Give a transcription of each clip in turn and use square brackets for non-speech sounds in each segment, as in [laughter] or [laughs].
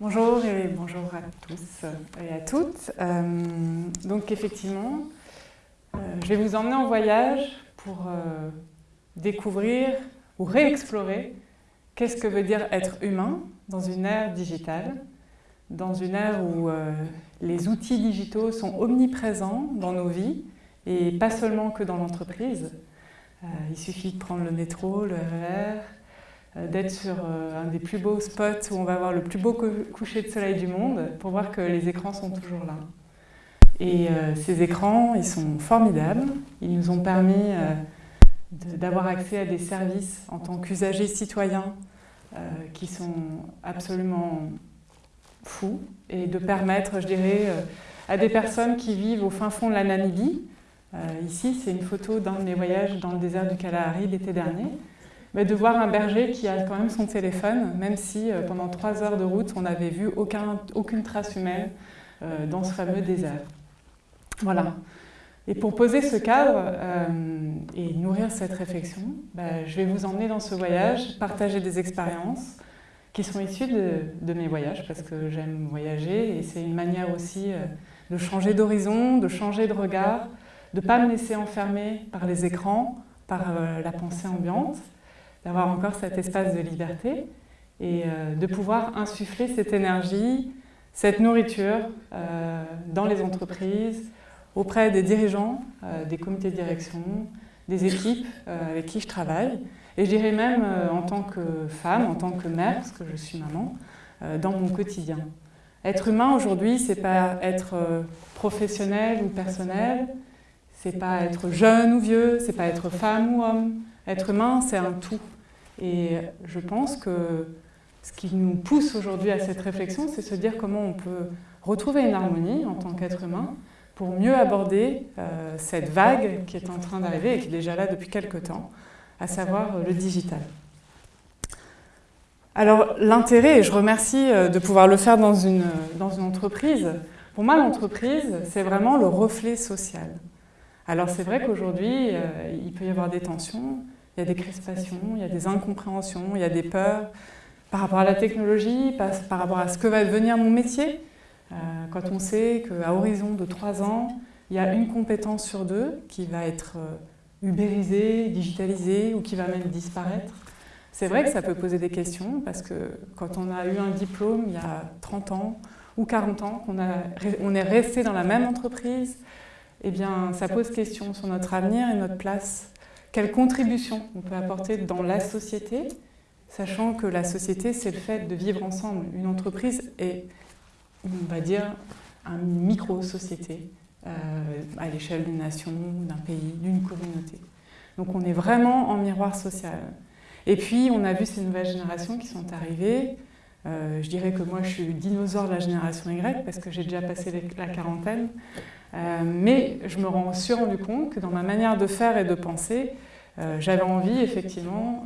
Bonjour et bonjour à tous et à toutes. Euh, donc effectivement, euh, je vais vous emmener en voyage pour euh, découvrir ou réexplorer qu'est-ce que veut dire être humain dans une ère digitale, dans une ère où les outils digitaux sont omniprésents dans nos vies et pas seulement que dans l'entreprise. il suffit de prendre le métro, le RER, euh, d'être sur euh, un des plus beaux spots où on va voir le plus beau coucher de soleil du monde pour voir que les écrans sont toujours là. Et euh, ces écrans, ils sont formidables. Ils nous ont permis d'avoir accès à des services en tant qu'usagers citoyens qui sont absolument fous et de permettre, je dirais, à des personnes qui vivent au fin fond de la Namibie. ici, c'est une photo d'un de mes voyages dans le désert du Kalahari l'été dernier mais de voir un berger qui a quand même son téléphone, même si euh, pendant trois heures de route, on n'avait vu aucun, aucune trace humaine euh, dans ce fameux désert. Voilà. Et pour poser ce cadre euh, et nourrir cette réflexion, bah, je vais vous emmener dans ce voyage, partager des expériences qui sont issues de, de mes voyages, parce que j'aime voyager et c'est une manière aussi de changer d'horizon, de changer de regard, de ne pas me laisser enfermer par les écrans, par la pensée ambiante, d'avoir encore cet espace de liberté et euh, de pouvoir insuffler cette énergie, cette nourriture euh, dans les entreprises, auprès des dirigeants, euh, des comités de direction, des équipes avec qui je travaille. Et je dirais même en tant que femme, en tant que mère, parce que je suis maman, dans mon quotidien. Être humain aujourd'hui, c'est pas être professionnel ou personnel, c'est pas être jeune ou vieux, c'est pas être femme ou homme. Être humain, c'est un tout. Et je pense que ce qui nous pousse aujourd'hui à cette réflexion, c'est se dire comment on peut retrouver une harmonie en tant qu'être humain pour mieux aborder euh, cette vague qui est en train d'arriver et qui est déjà là depuis quelques temps, à savoir euh, le digital. Alors l'intérêt, et je remercie euh, de pouvoir le faire dans une, dans une entreprise, pour moi l'entreprise c'est vraiment le reflet social. Alors c'est vrai qu'aujourd'hui il peut y avoir des tensions, il y a des crispations, il y a des incompréhensions, il y a des peurs par rapport à la technologie, par, rapport à ce que va devenir mon métier. Euh, quand on sait qu'à horizon de trois ans, il y a une compétence sur deux qui va être euh, ubérisée, digitalisée ou qui va même disparaître. C'est vrai que ça peut poser des questions parce que quand on a eu un diplôme il y a 30 ans ou 40 ans, qu'on on est resté dans la même entreprise, eh bien, ça pose question sur notre avenir et notre place quelle contribution on peut apporter dans la société, sachant que la société, c'est le fait de vivre ensemble. Une entreprise est, on va dire, une micro-société euh, à l'échelle d'une nation, d'un pays, d'une communauté. Donc on est vraiment en miroir social. Et puis on a vu ces nouvelles générations qui sont arrivées. Euh, je dirais que moi je suis dinosaure de la génération Y parce que j'ai déjà passé la quarantaine. Euh, mais je me suis rendu compte que dans ma manière de faire et de penser, euh, j'avais envie effectivement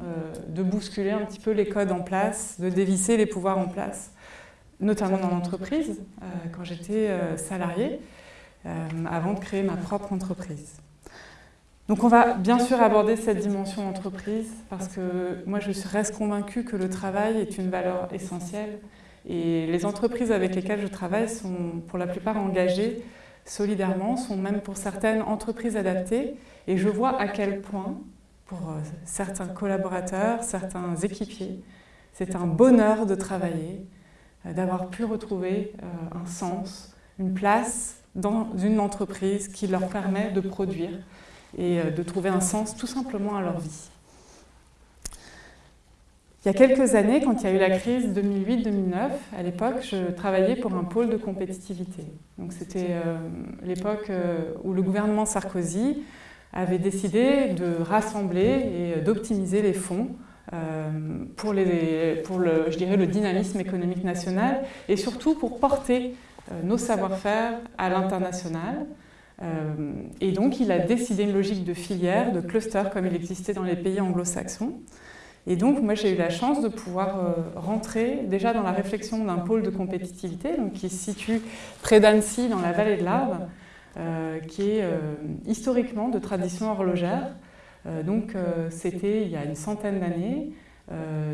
de bousculer un petit peu les codes en place, de dévisser les pouvoirs en place, notamment dans l'entreprise, quand j'étais salariée, avant de créer ma propre entreprise. Donc on va bien sûr aborder cette dimension entreprise parce que moi je reste convaincue que le travail est une valeur essentielle et les entreprises avec lesquelles je travaille sont pour la plupart engagées solidairement, sont même pour certaines entreprises adaptées. Et je vois à quel point, pour euh, certains collaborateurs, certains équipiers, c'est un bonheur de travailler, euh, d'avoir pu retrouver euh, un sens, une place dans une entreprise qui leur permet de produire et de trouver un sens tout simplement à leur vie. Il y a quelques années, quand il y a eu la crise 2008-2009, à l'époque, je travaillais pour un pôle de compétitivité. Donc c'était euh, l'époque euh, où le gouvernement Sarkozy avait décidé de rassembler et d'optimiser les fonds euh, pour, le dynamisme économique national et surtout pour porter nos savoir-faire à l'international. Et donc il a décidé une logique de filière, de cluster comme il existait dans les pays anglo-saxons. Et donc, moi, j'ai eu la chance de pouvoir euh, rentrer déjà dans la réflexion d'un pôle de compétitivité donc, qui se situe près d'Annecy, dans la vallée de l'Arve, euh, qui est euh, historiquement de tradition horlogère. donc, c'était il y a une centaine d'années,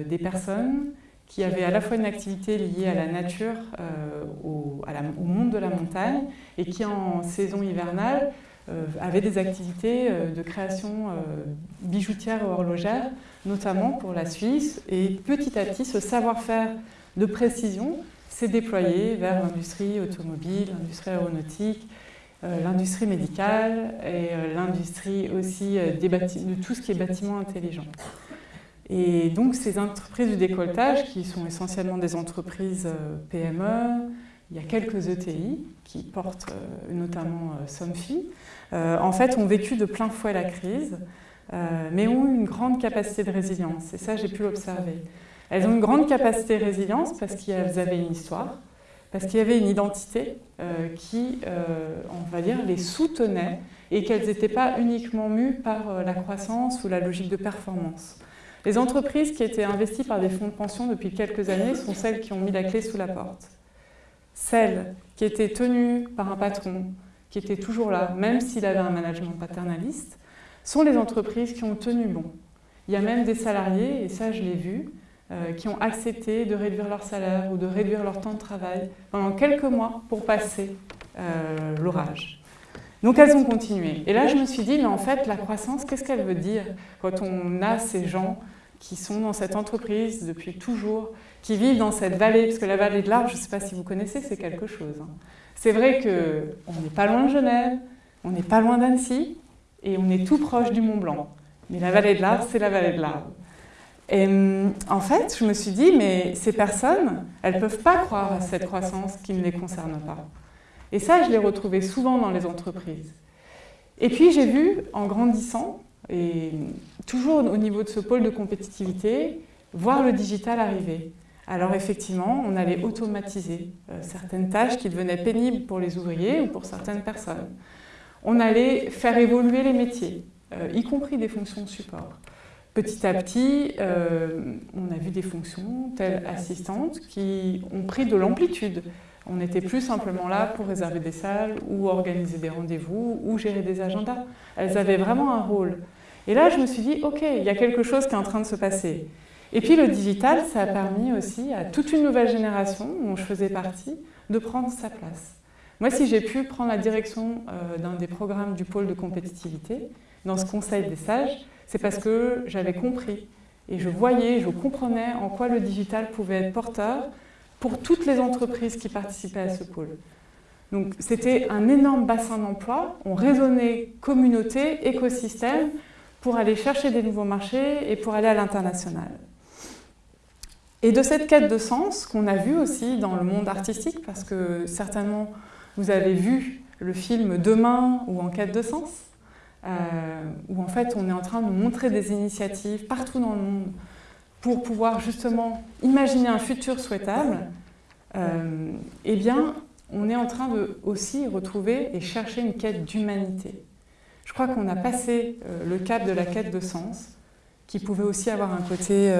des personnes qui avait à la fois une activité liée à la nature, au, monde de la montagne, et qui en saison hivernale avait des activités de création bijoutière et horlogère, notamment pour la Suisse. Et petit à petit, ce savoir-faire de précision s'est déployé vers l'industrie automobile, l'industrie aéronautique, euh, l'industrie médicale et euh, l'industrie aussi euh, de tout ce qui est bâtiment intelligent. Et donc ces entreprises du décolletage, qui sont essentiellement des entreprises PME, il y a quelques ETI qui portent notamment Somfy, en fait ont vécu de plein fouet la crise, mais ont une grande capacité de résilience. Et ça, j'ai pu l'observer. Elles ont une grande capacité de résilience parce qu'elles avaient une histoire, parce qu'il y avait une identité euh, qui, euh, on va dire, les soutenait et qu'elles n'étaient pas uniquement mues par euh, la croissance ou la logique de performance. Les entreprises qui étaient investies par des fonds de pension depuis quelques années sont celles qui ont mis la clé sous la porte. Celles qui étaient tenues par un patron, qui était toujours là, même s'il avait un management paternaliste, sont les entreprises qui ont tenu bon. Il y a même des salariés, et ça je l'ai vu, euh, qui ont accepté de réduire leur salaire ou de réduire leur temps de travail pendant quelques mois pour passer euh, l'orage. Donc elles ont continué. Et là, je me suis dit, mais en fait, la croissance, qu'est-ce qu'elle veut dire quand on a ces gens qui sont dans cette entreprise depuis toujours, qui vivent dans cette vallée, parce que la vallée de l'Arve, je ne sais pas si vous connaissez, c'est quelque chose. Hein. C'est vrai qu'on n'est pas loin de Genève, on n'est pas loin d'Annecy, et on est tout proche du Mont Blanc. Mais la vallée de l'Arve, c'est la vallée de l'Arve. Et en fait, je me suis dit, mais ces personnes, elles ne peuvent pas croire à cette croissance qui ne les concerne pas. Et ça, je l'ai retrouvé souvent dans les entreprises. Et puis, j'ai vu, en grandissant, et toujours au niveau de ce pôle de compétitivité, voir le digital arriver. Alors effectivement, on allait automatiser euh, certaines tâches qui devenaient pénibles pour les ouvriers ou pour certaines personnes. On allait faire évoluer les métiers, euh, y compris des fonctions support. Petit à petit, euh, on a vu des fonctions telles assistantes qui ont pris de l'amplitude. On n'était plus simplement là pour réserver des salles ou organiser des rendez-vous ou gérer des agendas. Elles avaient vraiment un rôle. Et là, je me suis dit, OK, il y a quelque chose qui est en train de se passer. Et puis le digital, ça a permis aussi à toute une nouvelle génération, dont je faisais partie, de prendre sa place. Moi, si j'ai pu prendre la direction euh, d'un des programmes du pôle de compétitivité, dans ce conseil des sages, c'est parce que j'avais compris et je voyais, je comprenais en quoi le digital pouvait être porteur pour toutes les entreprises qui participaient à ce pôle. Donc c'était un énorme bassin d'emploi, on raisonnait communauté, écosystème, pour aller chercher des nouveaux marchés et pour aller à l'international. Et de cette quête de sens qu'on a vu aussi dans le monde artistique, parce que certainement vous avez vu le film Demain ou En quête de sens, euh, où en fait on est en train de montrer des initiatives partout dans le monde pour pouvoir justement imaginer un futur souhaitable, euh, eh bien on est en train de aussi retrouver et chercher une quête d'humanité. Je crois qu'on a passé euh, le cap de la quête de sens, qui pouvait aussi avoir un côté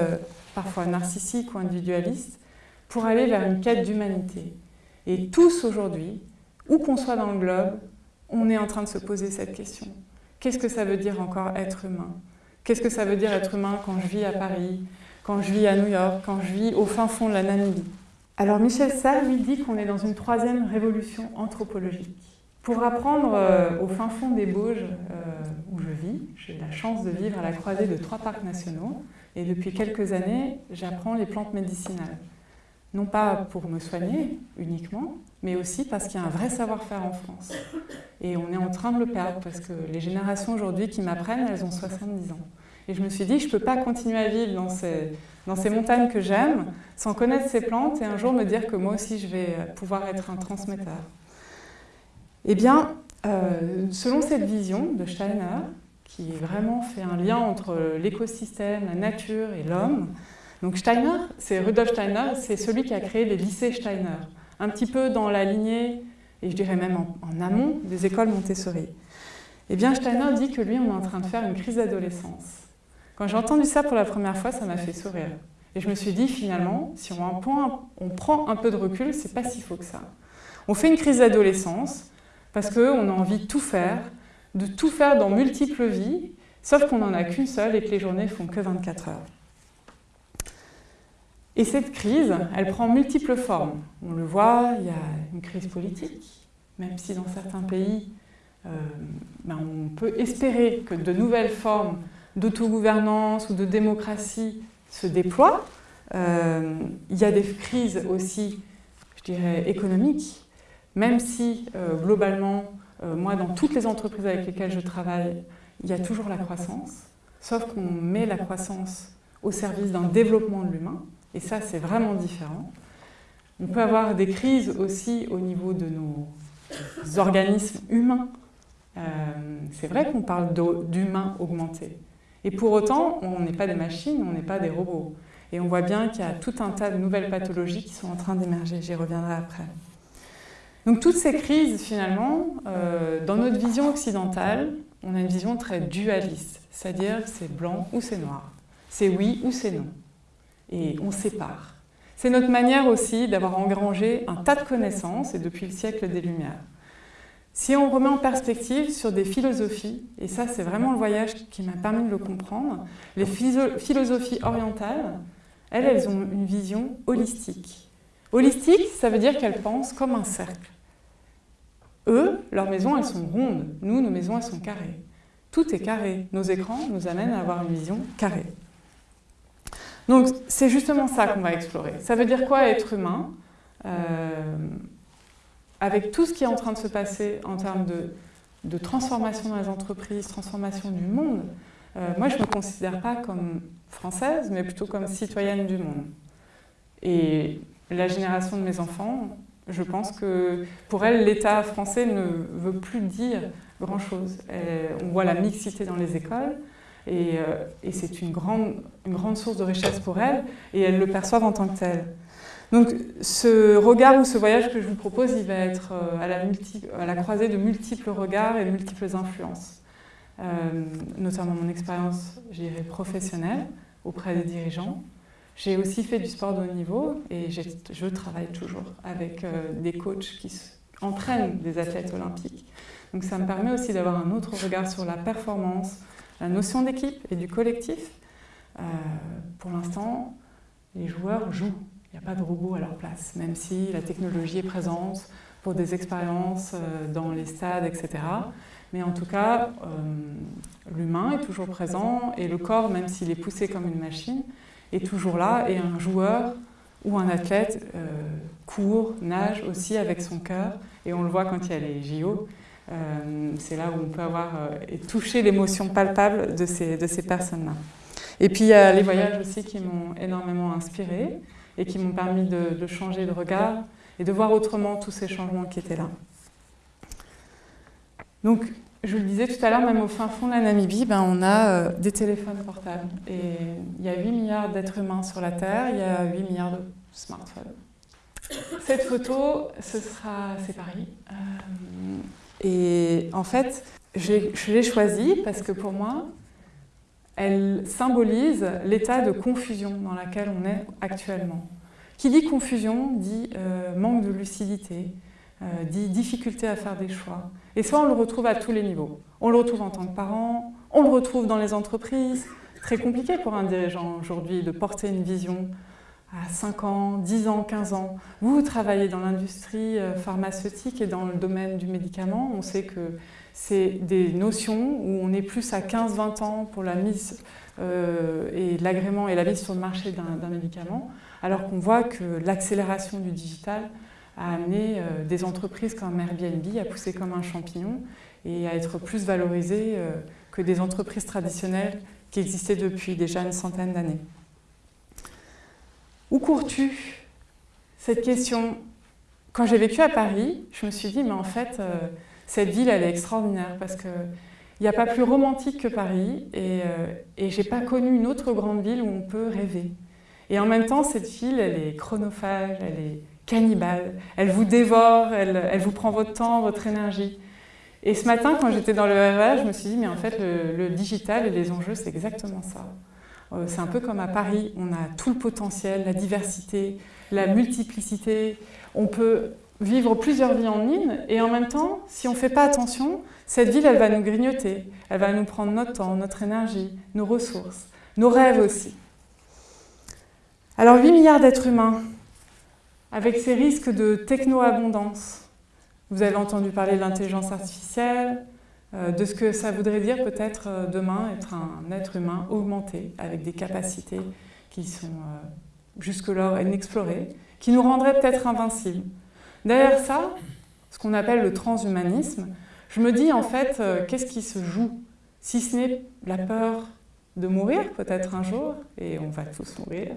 parfois narcissique ou individualiste, pour aller vers une quête d'humanité. Et tous aujourd'hui, où qu'on soit dans le globe, on est en train de se poser cette question. Qu'est-ce que ça veut dire encore être humain? Qu'est-ce que ça veut dire être humain quand je vis à Paris, quand je vis à New York, quand je vis au fin fond de la Namibie Alors Michel Sarr lui dit qu'on est dans une troisième révolution anthropologique. Pour apprendre euh, au fin fond des Bauges euh, où je vis, j'ai la chance de vivre à la croisée de trois parcs nationaux et depuis quelques années, j'apprends les plantes médicinales. Non pas pour me soigner uniquement, mais aussi parce qu'il y a un vrai savoir-faire en France. Et on est en train de le perdre parce que les générations aujourd'hui qui m'apprennent, elles ont 70 ans. Et je me suis dit, je ne peux pas continuer à vivre dans ces, montagnes que j'aime sans connaître ces plantes et un jour me dire que moi aussi je vais pouvoir être un transmetteur. Eh bien, euh, selon cette vision de Steiner, qui vraiment fait un lien entre l'écosystème, la nature et l'homme, donc Steiner, c'est Rudolf Steiner, c'est celui qui a créé les lycées Steiner un petit peu dans la lignée, et je dirais même en, amont, des écoles Montessori. Eh bien, Steiner dit que lui, on est en train de faire une crise d'adolescence. Quand j'ai entendu ça pour la première fois, ça m'a fait sourire. Et je me suis dit, finalement, si on, on prend un peu de recul, c'est pas si faux que ça. On fait une crise d'adolescence parce qu'on a envie de tout faire, de tout faire dans multiples vies, sauf qu'on n'en a qu'une seule et que les journées font que 24 heures. Et cette crise, elle prend multiples formes. On le voit, il y a une crise politique, même si dans certains pays, euh, ben, on peut espérer que de nouvelles formes d'autogouvernance ou de démocratie se déploient. Euh, il y a des crises aussi, je dirais, économiques, même si euh, globalement, moi, dans toutes les entreprises avec lesquelles je travaille, il y a toujours la croissance, sauf qu'on met la croissance au service d'un développement de l'humain. Et ça, c'est vraiment différent. On peut avoir des crises aussi au niveau de nos organismes humains. Euh, c'est vrai qu'on parle d'humains augmentés. Et pour autant, on n'est pas des machines, on n'est pas des robots. Et on voit bien qu'il y a tout un tas de nouvelles pathologies qui sont en train d'émerger. J'y reviendrai après. Donc toutes ces crises, finalement, euh, dans notre vision occidentale, on a une vision très dualiste, c'est-à-dire c'est blanc ou c'est noir, c'est oui ou c'est non et on sépare. C'est notre manière aussi d'avoir engrangé un tas de connaissances, depuis le siècle des Lumières. Si on remet en perspective sur des philosophies, et ça c'est vraiment le voyage qui m'a permis de le comprendre, les philosophies orientales, elles, elles ont une vision holistique. Holistique, ça veut dire qu'elles pensent comme un cercle. Eux, leurs maisons, elles sont rondes. Nous, nos maisons, elles sont carrées. Tout est carré. Nos écrans nous amènent à avoir une vision carrée. Donc c'est justement ça qu'on va explorer. Ça veut dire quoi être humain? Euh, Avec tout ce qui est en train de se passer en termes de, transformation dans les entreprises, transformation du monde, euh, moi je ne me considère pas comme française, mais plutôt comme citoyenne du monde. Et la génération de mes enfants, je pense que pour elle, l'État français ne veut plus dire grand-chose. On voit la mixité dans les écoles, euh, et, c'est une grande, une grande source de richesse pour elles, et elles le perçoivent en tant que tel. Donc ce regard ou ce voyage que je vous propose, il va être euh, à la, croisée de multiples regards et de multiples influences. Euh, notamment mon expérience, professionnelle auprès des dirigeants. J'ai aussi fait du sport de haut niveau et je travaille toujours avec des coachs qui entraînent des athlètes olympiques. Donc ça me permet aussi d'avoir un autre regard sur la performance, la notion d'équipe et du collectif, euh, pour l'instant, les joueurs jouent. Il n'y a pas de robot à leur place, même si la technologie est présente pour des expériences euh, dans les stades, etc. Mais en tout cas, euh, l'humain est toujours présent et le corps, même s'il est poussé comme une machine, est toujours là et un joueur ou un athlète court, nage aussi avec son cœur et on le voit quand il y a les JO, euh, c'est là où on peut avoir euh, et toucher l'émotion palpable de ces, de ces personnes-là. Et puis il y a les voyages aussi qui m'ont énormément inspiré et qui m'ont permis de, changer de regard et de voir autrement tous ces changements qui étaient là. Donc, je le disais tout à l'heure, même au fin fond de la Namibie, ben, on a euh, des téléphones portables. Et il y a 8 milliards d'êtres humains sur la Terre, il y a 8 milliards de smartphones. Cette photo, ce sera, c'est Paris. Et en fait, je l'ai choisie parce que pour moi, elle symbolise l'état de confusion dans lequel on est actuellement. Qui dit confusion dit euh, manque de lucidité, euh, dit difficulté à faire des choix. Et ça, on le retrouve à tous les niveaux. On le retrouve en tant que parent, on le retrouve dans les entreprises. Très compliqué pour un dirigeant aujourd'hui de porter une vision à 5 ans, 10 ans, 15 ans. Vous, travaillez dans l'industrie euh, pharmaceutique et dans le domaine du médicament. On sait que c'est des notions où on est plus à 15-20 ans pour la mise euh, et l'agrément et la mise sur le marché d'un médicament, alors qu'on voit que l'accélération du digital a amené euh, des entreprises comme Airbnb à pousser comme un champignon et à être plus valorisées que des entreprises traditionnelles qui existaient depuis déjà une centaine d'années. Où cours-tu? Cette question, quand j'ai vécu à Paris, je me suis dit, mais en fait, euh, cette ville, elle est extraordinaire parce qu'il n'y a pas plus romantique que Paris et, euh, et je n'ai pas connu une autre grande ville où on peut rêver. Et en même temps, cette ville, elle est chronophage, elle est cannibale, elle vous dévore, elle, vous prend votre temps, votre énergie. Et ce matin, quand j'étais dans le RER, je me suis dit, mais en fait, le, le digital et les enjeux, c'est exactement ça. Euh, c'est un peu comme à Paris, on a tout le potentiel, la diversité, la multiplicité. On peut vivre plusieurs vies en une et en même temps, si on ne fait pas attention, cette ville, elle va nous grignoter, elle va nous prendre notre temps, notre énergie, nos ressources, nos rêves aussi. Alors 8 milliards d'êtres humains, avec ces risques de techno-abondance. Vous avez entendu parler de l'intelligence artificielle, euh, de ce que ça voudrait dire peut-être euh, demain être un être humain augmenté, avec des capacités qui sont euh, jusque-là inexplorées, qui nous rendraient peut-être invincibles. Derrière ça, ce qu'on appelle le transhumanisme, je me dis en fait, qu'est-ce qui se joue? Si ce n'est la peur de mourir peut-être un jour, et on va tous mourir,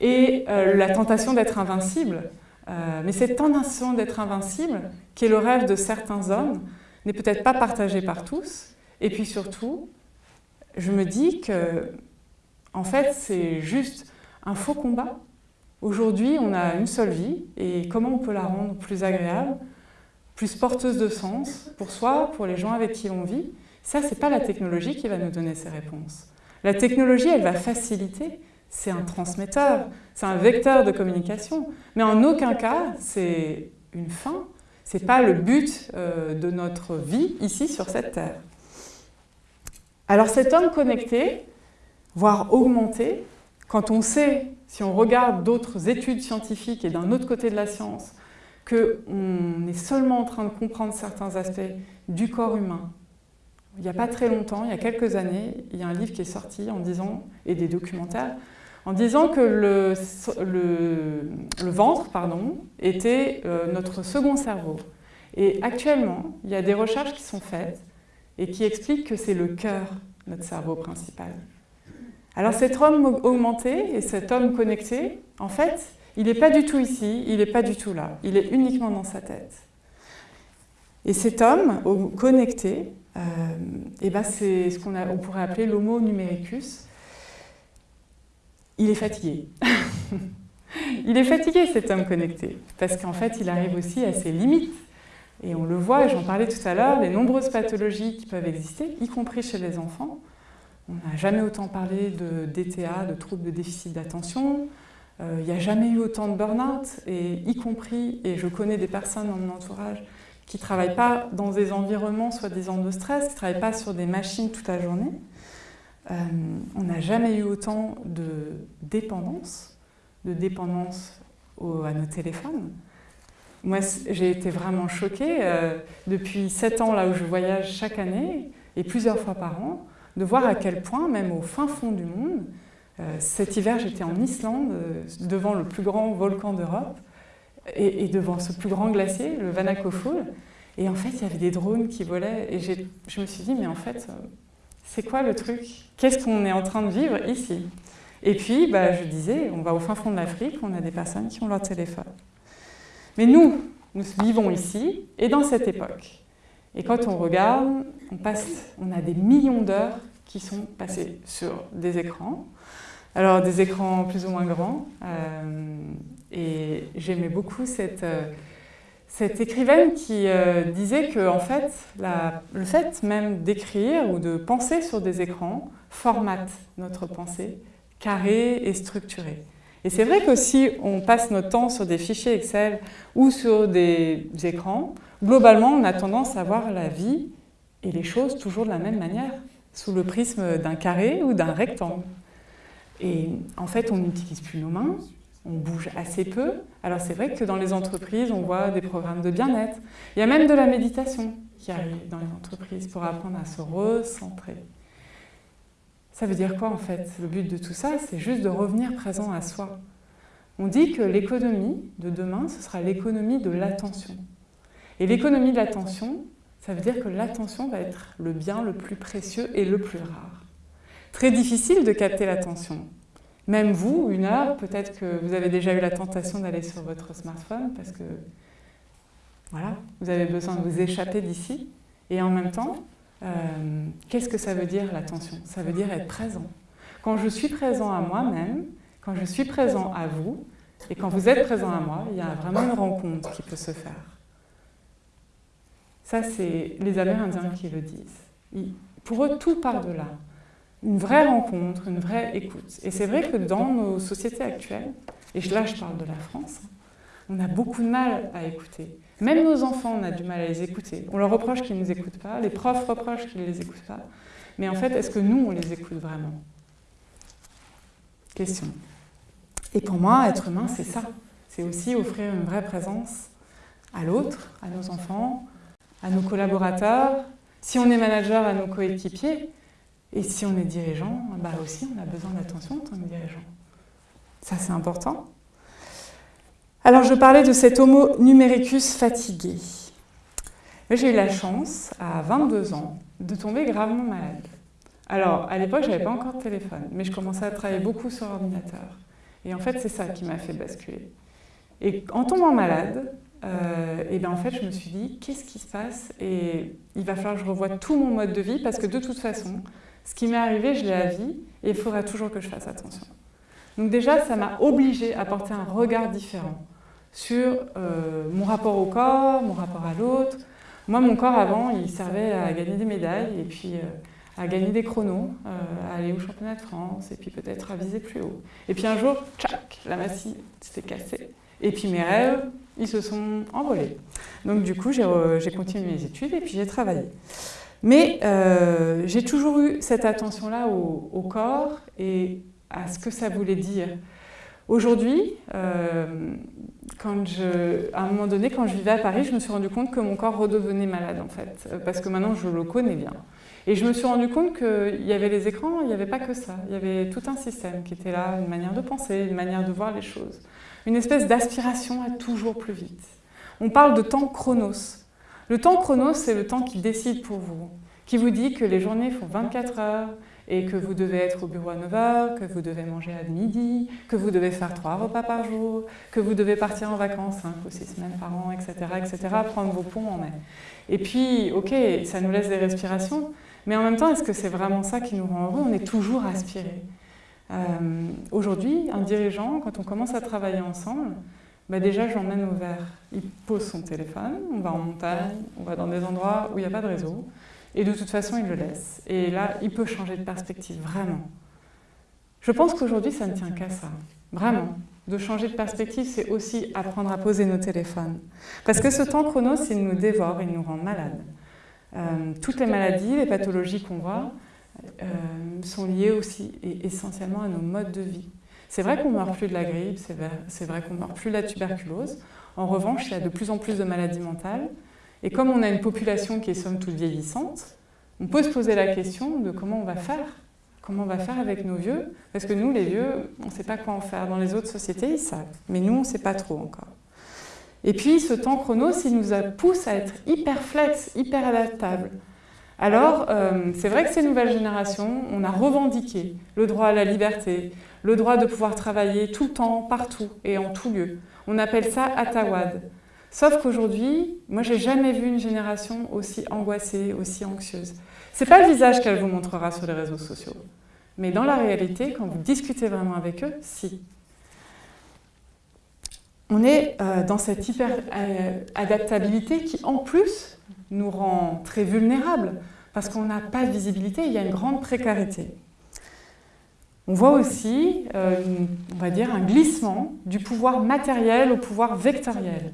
et euh, la tentation d'être invincible. Euh, mais cette tentation d'être invincible, qui est le rêve de certains hommes, n'est peut-être pas partagée par tous. Et puis surtout, je me dis que, en fait, c'est juste un faux combat. Aujourd'hui, on a une seule vie, et comment on peut la rendre plus agréable, plus porteuse de sens pour soi, pour les gens avec qui on vit? Ça, ce n'est pas la technologie qui va nous donner ces réponses. La technologie, elle va faciliter, c'est un transmetteur, c'est un vecteur de communication. Mais en aucun cas, c'est une fin, ce n'est pas le but euh, de notre vie ici sur cette Terre. Alors cet homme connecté, voire augmenté, quand on sait, si on regarde d'autres études scientifiques et d'un autre côté de la science, qu'on est seulement en train de comprendre certains aspects du corps humain, il n'y a pas très longtemps, il y a quelques années, il y a un livre qui est sorti en disant, et des documentaires, en disant que le, ventre pardon, était euh, notre second cerveau. Et actuellement, il y a des recherches qui sont faites et qui expliquent que c'est le cœur, notre cerveau principal. Alors cet homme augmenté et cet homme connecté, en fait, il n'est pas du tout ici, il n'est pas du tout là, il est uniquement dans sa tête. Et cet homme connecté, euh, eh ben c'est ce qu'on on pourrait appeler l'homo numericus, il est fatigué. [laughs] il est fatigué cet homme connecté, parce qu'en fait il arrive aussi à ses limites. Et on le voit, j'en parlais tout à l'heure, les nombreuses pathologies qui peuvent exister, y compris chez les enfants. On n'a jamais autant parlé de DTA, de troubles de déficit d'attention. Euh, il n'y a jamais eu autant de burn-out, y compris, et je connais des personnes dans mon entourage qui ne travaillent pas dans des environnements soi-disant de stress, qui ne travaillent pas sur des machines toute la journée. Euh, on n'a jamais eu autant de dépendance, de dépendance à nos téléphones. Moi, j'ai été vraiment choquée, euh, depuis sept ans là où je voyage chaque année, et plusieurs fois par an, de voir à quel point, même au fin fond du monde, euh, cet hiver j'étais en Islande, devant le plus grand volcan d'Europe, et, devant ce plus grand glacier, le Vanakoful, et en fait il y avait des drones qui volaient, et je me suis dit, mais en fait, c'est quoi le truc? Qu'est-ce qu'on est en train de vivre ici? Et puis, bah, je disais, on va au fin fond de l'Afrique, on a des personnes qui ont leur téléphone. Mais nous, nous vivons ici et dans cette époque. Et quand on regarde, on, passe, on a des millions d'heures qui sont passées sur des écrans. Alors, des écrans plus ou moins grands. Euh, et j'aimais beaucoup cette... Euh, cette écrivaine qui euh, disait que en fait, le fait même d'écrire ou de penser sur des écrans formate notre pensée, carrée et structurée. Et c'est vrai que si on passe notre temps sur des fichiers Excel ou sur des écrans, globalement, on a tendance à voir la vie et les choses toujours de la même manière, sous le prisme d'un carré ou d'un rectangle. Et en fait, on n'utilise plus nos mains, on bouge assez peu. Alors c'est vrai que dans les entreprises, on voit des programmes de bien-être. Il y a même de la méditation qui arrive dans les entreprises pour apprendre à se recentrer. Ça veut dire quoi en fait? Le but de tout ça, c'est juste de revenir présent à soi. On dit que l'économie de demain, ce sera l'économie de l'attention. Et l'économie de l'attention, ça veut dire que l'attention va être le bien le plus précieux et le plus rare. Très difficile de capter l'attention. Même vous, une heure, peut-être que vous avez déjà eu la tentation d'aller sur votre smartphone parce que voilà, vous avez besoin de vous échapper d'ici. Et en même temps, euh, qu'est-ce que ça veut dire l'attention? Ça veut dire être présent. Quand je suis présent à moi-même, quand je suis présent à vous, et quand vous êtes présent à moi, il y a vraiment une rencontre qui peut se faire. Ça, c'est les Amérindiens qui le disent. pour eux, tout part de là une vraie rencontre, une vraie écoute. Et c'est vrai que dans nos sociétés actuelles, et là je parle de la France, on a beaucoup de mal à écouter. Même nos enfants, on a du mal à les écouter. On leur reproche qu'ils ne nous écoutent pas, les profs reprochent qu'ils ne les écoutent pas. Mais en fait, est-ce que nous, on les écoute vraiment? Question. Et pour moi, être humain, c'est ça. C'est aussi offrir une vraie présence à l'autre, à nos enfants, à nos collaborateurs, si on est manager, à nos coéquipiers, et si on est dirigeant, bah aussi on a besoin d'attention en tant que dirigeant. Ça c'est important. Alors je parlais de cet homo numericus fatigué. J'ai eu la chance, à 22 ans, de tomber gravement malade. Alors, à l'époque, je n'avais pas encore de téléphone, mais je commençais à travailler beaucoup sur ordinateur. Et en fait, c'est ça qui m'a fait basculer. Et en tombant malade, euh, et bien en fait, je me suis dit, qu'est-ce qui se passe? Et il va falloir que je revoie tout mon mode de vie, parce que de toute façon, ce qui m'est arrivé, je l'ai à vie, et il faudra toujours que je fasse attention. Donc déjà, ça m'a obligé à porter un regard différent sur euh, mon rapport au corps, mon rapport à l'autre. Moi, mon corps, avant, il servait à gagner des médailles, et puis... Euh, à gagner des chronos, à aller au championnat de France, et puis peut-être à viser plus haut. Et puis un jour, tchac, la massue s'est cassée. Et puis mes rêves, ils se sont envolés. Donc du coup, j'ai continué mes études et puis j'ai travaillé. Mais euh, j'ai toujours eu cette attention-là au, corps et à ce que ça voulait dire. Aujourd'hui, euh, à un moment donné, quand je vivais à Paris, je me suis rendu compte que mon corps redevenait malade en fait, parce que maintenant je le connais bien. Et je me suis rendu compte qu'il y avait les écrans, il n'y avait pas que ça. Il y avait tout un système qui était là, une manière de penser, une manière de voir les choses une espèce d'aspiration à toujours plus vite. On parle de temps chronos. Le temps chronos, c'est le temps qui décide pour vous, qui vous dit que les journées font 24 heures et que vous devez être au bureau à 9 heures, que vous devez manger à midi, que vous devez faire trois repas par jour, que vous devez partir en vacances 5 ou 6 semaines par an, etc., etc., prendre vos ponts en mai. Et puis, ok, ça nous laisse des respirations, mais en même temps, est-ce que c'est vraiment ça qui nous rend heureux? On est toujours aspiré. Euh, aujourd'hui, un dirigeant, quand on commence à travailler ensemble, bah déjà je l'emmène au vert. Il pose son téléphone, on va en montagne, on va dans des endroits où il n'y a pas de réseau, et de toute façon il le laisse. Et là, il peut changer de perspective, vraiment. Je pense qu'aujourd'hui ça ne tient qu'à ça, vraiment. De changer de perspective, c'est aussi apprendre à poser nos téléphones. Parce que ce temps chronos, il nous dévore, il nous rend malades. Euh, toutes les maladies, les pathologies qu'on voit, euh, sont liées aussi et essentiellement à nos modes de vie. C'est vrai qu'on ne meurt plus de la grippe, c'est vrai, qu'on ne meurt plus de la tuberculose. En revanche, il y a de plus en plus de maladies mentales. Et comme on a une population qui est somme toute vieillissante, on peut se poser la question de comment on va faire. Comment on va faire avec nos vieux Parce que nous, les vieux, on ne sait pas quoi en faire. Dans les autres sociétés, ils savent. Mais nous, on ne sait pas trop encore. Et puis, ce temps chronos, il nous pousse à être hyper flex, hyper adaptable. Alors, euh, c'est vrai que ces nouvelles générations, on a revendiqué le droit à la liberté, le droit de pouvoir travailler tout le temps, partout et en tout lieu. On appelle ça Atawad. Sauf qu'aujourd'hui, moi, j'ai jamais vu une génération aussi angoissée, aussi anxieuse. C'est pas le visage qu'elle vous montrera sur les réseaux sociaux. Mais dans la réalité, quand vous discutez vraiment avec eux, si. On est euh, dans cette hyper-adaptabilité euh, qui, en plus, nous rend très vulnérables parce qu'on n'a pas de visibilité, il y a une grande précarité. On voit aussi, euh, on va dire, un glissement du pouvoir matériel au pouvoir vectoriel.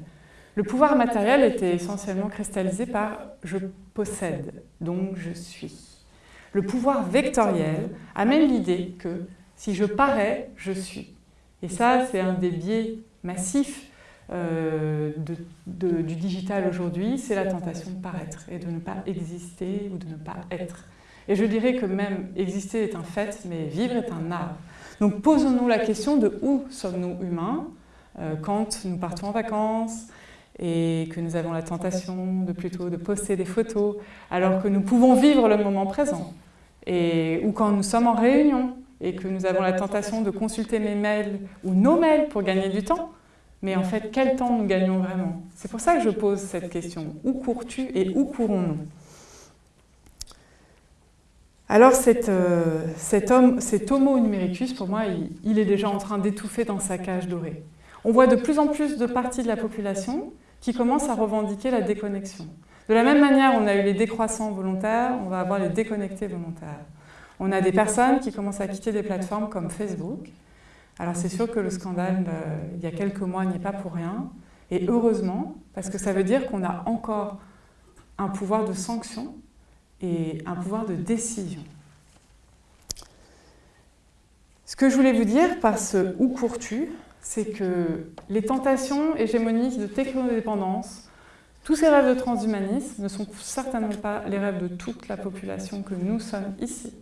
Le pouvoir matériel était essentiellement cristallisé par « je possède, donc je suis ». Le pouvoir vectoriel amène l'idée que si je parais, je suis. Et ça, c'est un des biais massifs euh, du digital aujourd'hui, c'est la tentation de paraître et de ne pas exister ou de ne pas être. Et je dirais que même exister est un fait, mais vivre est un art. Donc posons-nous la question de où sommes-nous humains euh, quand nous partons en vacances et que nous avons la tentation de plutôt de poster des photos alors que nous pouvons vivre le moment présent. Et, ou quand nous sommes en réunion et que nous avons la tentation de consulter mes mails ou nos mails pour gagner du temps, mais en fait, quel temps nous gagnons vraiment? C'est pour ça que je pose cette question. Où cours-tu et où courons-nous? Alors euh, cet, homme, cet homo numericus, pour moi, il, est déjà en train d'étouffer dans sa cage dorée. On voit de plus en plus de parties de la population qui commencent à revendiquer la déconnexion. De la même manière, on a eu les décroissants volontaires, on va avoir les déconnectés volontaires. On a des personnes qui commencent à quitter des plateformes comme Facebook, alors c'est sûr que le scandale, euh, il y a quelques mois, n'y est pas pour rien. Et heureusement, parce que ça veut dire qu'on a encore un pouvoir de sanction et un pouvoir de décision. Ce que je voulais vous dire par ce « où cours-tu », c'est que les tentations hégémoniques de technodépendance, tous ces rêves de transhumanisme ne sont certainement pas les rêves de toute la population que nous sommes ici.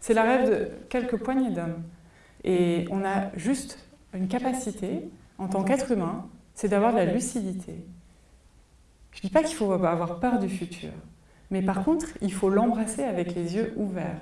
C'est la rêve de quelques poignées d'hommes. Et on a juste une capacité, en tant qu'être humain, c'est d'avoir de la lucidité. Je ne dis pas qu'il faut avoir peur du futur, mais par contre, il faut l'embrasser avec les yeux ouverts.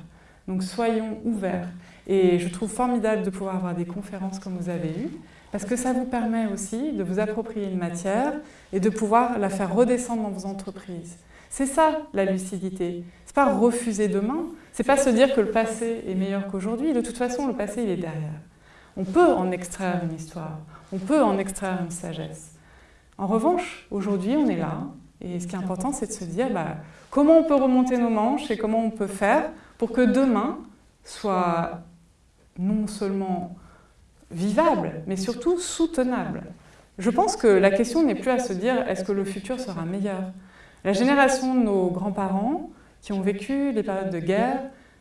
Donc soyons ouverts. Et je trouve formidable de pouvoir avoir des conférences comme vous avez eues, parce que ça vous permet aussi de vous approprier une matière et de pouvoir la faire redescendre dans vos entreprises. C'est ça, la lucidité. C'est pas refuser demain, c'est pas se dire que le passé est meilleur qu'aujourd'hui. De toute façon, le passé, il est derrière. On peut en extraire une histoire, on peut en extraire une sagesse. En revanche, aujourd'hui, on est là, et ce qui est important, c'est de se dire bah, comment on peut remonter nos manches et comment on peut faire pour que demain soit non seulement vivable, mais surtout soutenable. Je pense que la question n'est plus à se dire est-ce que le futur sera meilleur? La génération de nos grands-parents qui ont vécu les périodes de guerre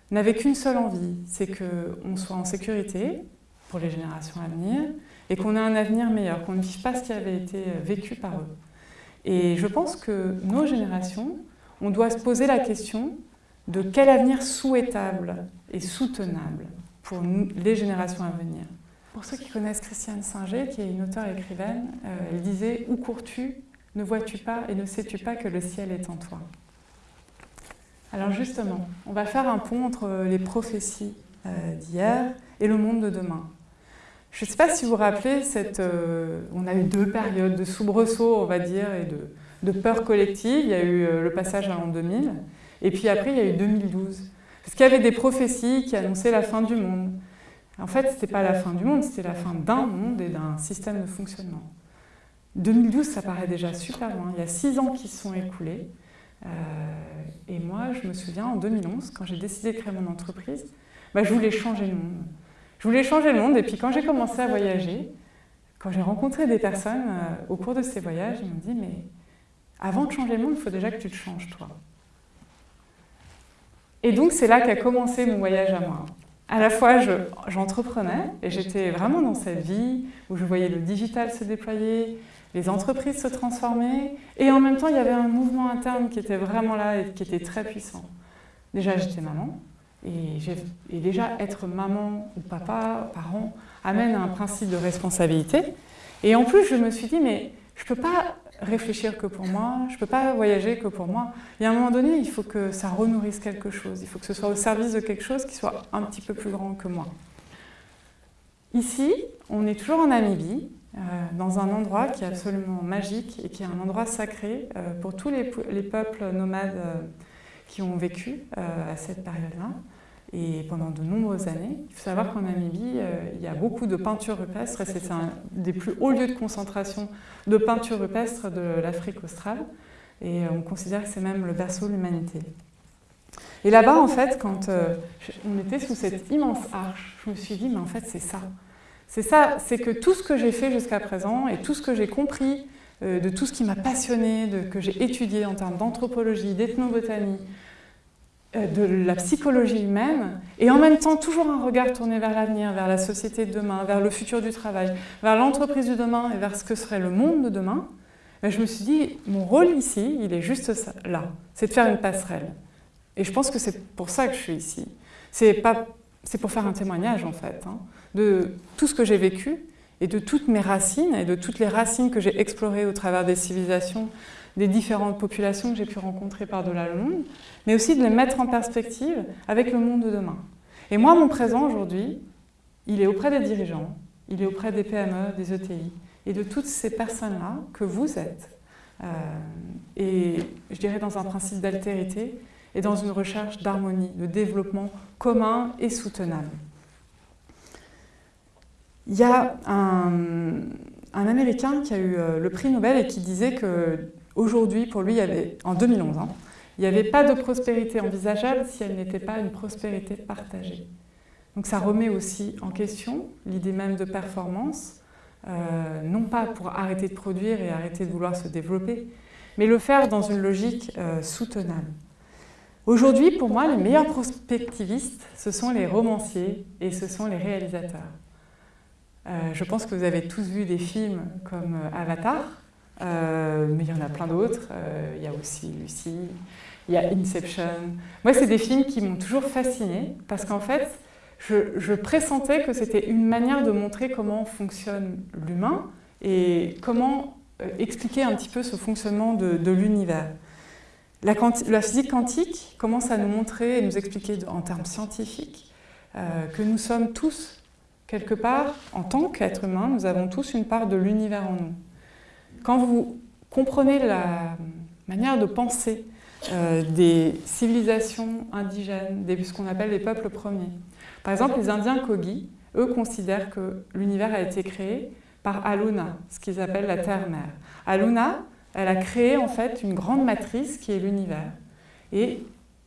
n'avait qu'une seule envie, c'est qu'on soit en sécurité pour les générations à venir et qu'on ait un avenir meilleur, qu'on ne vive pas ce qui avait été vécu par eux. Et je pense que nos générations, on doit se poser la question de quel avenir souhaitable et soutenable pour les générations à venir. Pour ceux qui connaissent Christiane Singer, qui est une auteure écrivaine, euh, elle disait « Où cours-tu? Ne vois-tu pas et ne sais-tu pas que le ciel est en toi ?» Alors justement, on va faire un pont entre les prophéties euh, d'hier et le monde de demain. Je ne sais pas si vous vous rappelez, cette, euh, on a eu deux périodes de soubresaut, on va dire, et de, de peur collective. Il y a eu le passage à l'an 2000, et puis après, il y a eu 2012. Parce qu'il y avait des prophéties qui annonçaient la fin du monde. En fait, ce n'était pas la fin du monde, c'était la fin d'un monde et d'un système de fonctionnement. 2012, ça paraît déjà super loin. Il y a six ans qui se sont écoulés. Euh, et moi, je me souviens, en 2011, quand j'ai décidé de créer mon entreprise, bah, je voulais changer le monde. Je voulais changer le monde, et puis quand j'ai commencé à voyager, quand j'ai rencontré des personnes euh, au cours de ces voyages, ils m'ont dit, mais avant de changer le monde, il faut déjà que tu te changes, toi. Et donc, c'est là qu'a commencé mon voyage à moi à la fois j'entreprenais et j'étais vraiment dans cette vie où je voyais le digital se déployer, les entreprises se transformer et en même temps il y avait un mouvement interne qui était vraiment là et qui était très puissant. Déjà j'étais maman et, déjà être maman ou papa, parent, amène un principe de responsabilité. et en plus je me suis dit mais je ne peux pas réfléchir que pour moi, je ne peux pas voyager que pour moi. Il y a un moment donné, il faut que ça renourrisse quelque chose, il faut que ce soit au service de quelque chose qui soit un petit peu plus grand que moi. Ici, on est toujours en Namibie, euh, dans un endroit qui est absolument magique et qui est un endroit sacré euh, pour tous les, peuples nomades euh, qui ont vécu à cette période-là et pendant de nombreuses années. Il faut savoir qu'en Namibie, euh, il y a beaucoup de peintures rupestres c'est un des plus hauts lieux de concentration de peintures rupestres de l'Afrique australe et euh, on considère que c'est même le berceau de l'humanité. Et là-bas, en fait, quand euh, on était sous cette immense arche, je me suis dit, mais en fait, c'est ça. C'est ça, c'est que tout ce que j'ai fait jusqu'à présent et tout ce que j'ai compris de tout ce qui m'a passionné, de, que j'ai étudié en termes d'anthropologie, d'ethnobotanie, de la psychologie humaine et en même temps toujours un regard tourné vers l'avenir, vers la société de demain, vers le futur du travail, vers l'entreprise du demain et vers ce que serait le monde de demain, ben, je me suis dit, mon rôle ici, il est juste là, c'est de faire une passerelle. Et je pense que c'est pour ça que je suis ici. C'est pour faire un témoignage en fait, hein, de tout ce que j'ai vécu et de toutes mes racines et de toutes les racines que j'ai explorées au travers des civilisations, des différentes populations que j'ai pu rencontrer par-delà le monde, mais aussi de les mettre en perspective avec le monde de demain. Et moi, mon présent aujourd'hui, il est auprès des dirigeants, il est auprès des PME, des ETI, et de toutes ces personnes-là que vous êtes. Euh, et je dirais dans un principe d'altérité et dans une recherche d'harmonie, de développement commun et soutenable. Il y a un, Américain qui a eu euh, le prix Nobel et qui disait que Aujourd'hui, pour lui, en 2011, hein, il n'y avait pas de prospérité envisageable si elle n'était pas une prospérité partagée. Donc ça remet aussi en question l'idée même de performance, euh, non pas pour arrêter de produire et arrêter de vouloir se développer, mais le faire dans une logique euh, soutenable. Aujourd'hui, pour moi, les meilleurs prospectivistes, ce sont les romanciers et ce sont les réalisateurs. Euh, je pense que vous avez tous vu des films comme Avatar, euh, mais il y en a plein d'autres. il y a aussi Lucie, il y a Inception. Moi, c'est des films qui m'ont toujours fascinée parce qu'en fait, je, pressentais que c'était une manière de montrer comment fonctionne l'humain et comment expliquer un petit peu ce fonctionnement de, l'univers. La, la, physique quantique commence à nous montrer et nous expliquer en termes scientifiques que nous sommes tous quelque part, en tant qu'être humain, nous avons tous une part de l'univers en nous. Quand vous comprenez la manière de penser euh, des civilisations indigènes, des, ce qu'on appelle les peuples premiers, par exemple les Indiens Kogi, eux considèrent que l'univers a été créé par Aluna, ce qu'ils appellent la Terre-Mère. Aluna, elle a créé en fait une grande matrice qui est l'univers. Et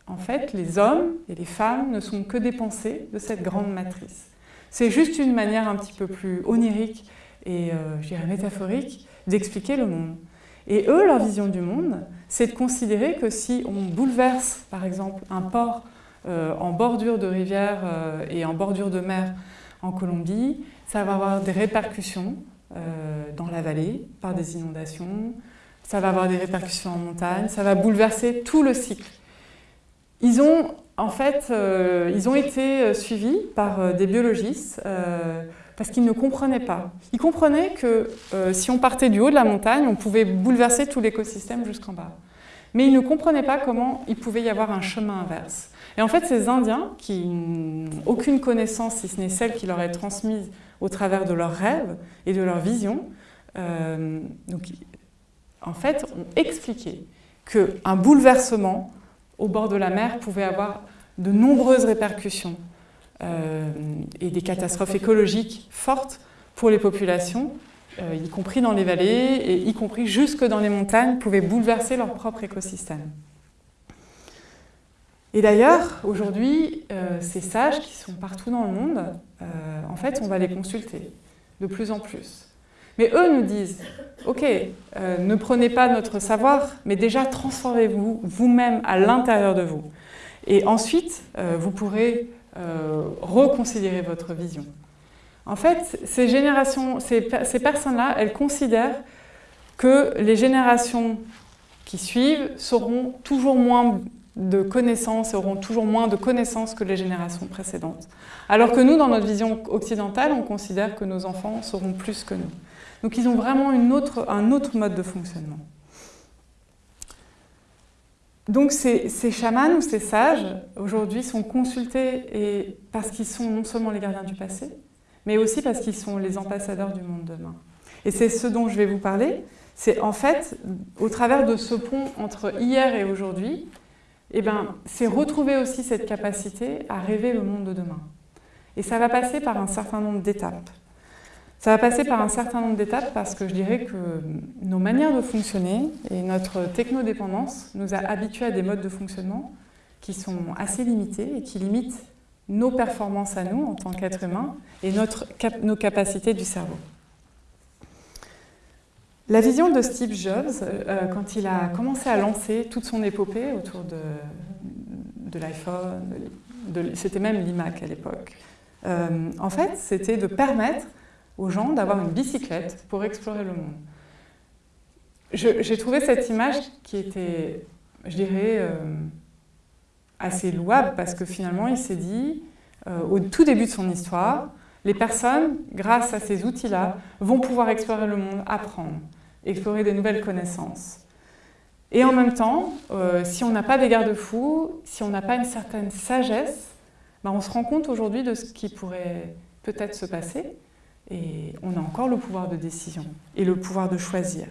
en fait, les hommes et les femmes ne sont que des pensées de cette grande matrice. C'est juste une manière un petit peu plus onirique et, euh, je dirais, métaphorique d'expliquer le monde. Et eux, leur vision du monde, c'est de considérer que si on bouleverse, par exemple, un port euh, en bordure de rivière euh, et en bordure de mer en Colombie, ça va avoir des répercussions dans la vallée par des inondations, ça va avoir des répercussions en montagne, ça va bouleverser tout le cycle. Ils ont en fait, euh, ils ont été euh, suivis par euh, des biologistes parce qu'ils ne comprenaient pas. Ils comprenaient que si on partait du haut de la montagne, on pouvait bouleverser tout l'écosystème jusqu'en bas. Mais ils ne comprenaient pas comment il pouvait y avoir un chemin inverse. Et en fait, ces Indiens, qui n'ont aucune connaissance, si ce n'est celle qui leur est transmise au travers de leurs rêves et de leurs visions, donc, en fait, ont expliqué qu'un bouleversement au bord de la mer pouvait avoir de nombreuses répercussions euh, et des catastrophes écologiques fortes pour les populations, euh, y compris dans les vallées et y compris jusque dans les montagnes, pouvaient bouleverser leur propre écosystème. Et d'ailleurs, aujourd'hui, euh, ces sages qui sont partout dans le monde, en fait, on va les consulter de plus en plus. Mais eux nous disent, ok, ne prenez pas notre savoir, mais déjà transformez-vous vous-même à l'intérieur de vous. Et ensuite, euh, vous pourrez euh, reconsidérer votre vision. En fait, ces, générations, ces, personnes-là, elles considèrent que les générations qui suivent seront toujours moins de connaissances, auront toujours moins de connaissances que les générations précédentes. Alors que nous, dans notre vision occidentale, on considère que nos enfants seront plus que nous. Donc ils ont vraiment un autre mode de fonctionnement. Donc ces, chamans ou ces sages, aujourd'hui, sont consultés parce qu'ils sont non seulement les gardiens du passé, mais aussi parce qu'ils sont les ambassadeurs du monde demain. Et c'est ce dont je vais vous parler. C'est en fait, au travers de ce pont entre hier et aujourd'hui, eh ben, c'est retrouver aussi cette capacité à rêver le monde de demain. Et ça va passer par un certain nombre d'étapes. Ça va passer par un certain nombre d'étapes parce que je dirais que nos manières de fonctionner et notre technodépendance nous a habitués à des modes de fonctionnement qui sont assez limités et qui limitent nos performances à nous en tant qu'êtres humains et notre, nos capacités du cerveau. La vision de Steve Jobs, euh, quand il a commencé à lancer toute son épopée autour de, de l'iPhone, c'était même l'iMac à l'époque, euh, en fait, c'était de permettre aux gens d'avoir une bicyclette pour explorer le monde. J'ai trouvé cette image qui était, je dirais, euh, assez louable parce que finalement il s'est dit, euh, au tout début de son histoire, les personnes, grâce à ces outils-là, vont pouvoir explorer le monde, apprendre, explorer des nouvelles connaissances. Et en même temps, euh, si on n'a pas des garde-fous, si on n'a pas une certaine sagesse, ben on se rend compte aujourd'hui de ce qui pourrait peut-être se passer et on a encore le pouvoir de décision et le pouvoir de choisir.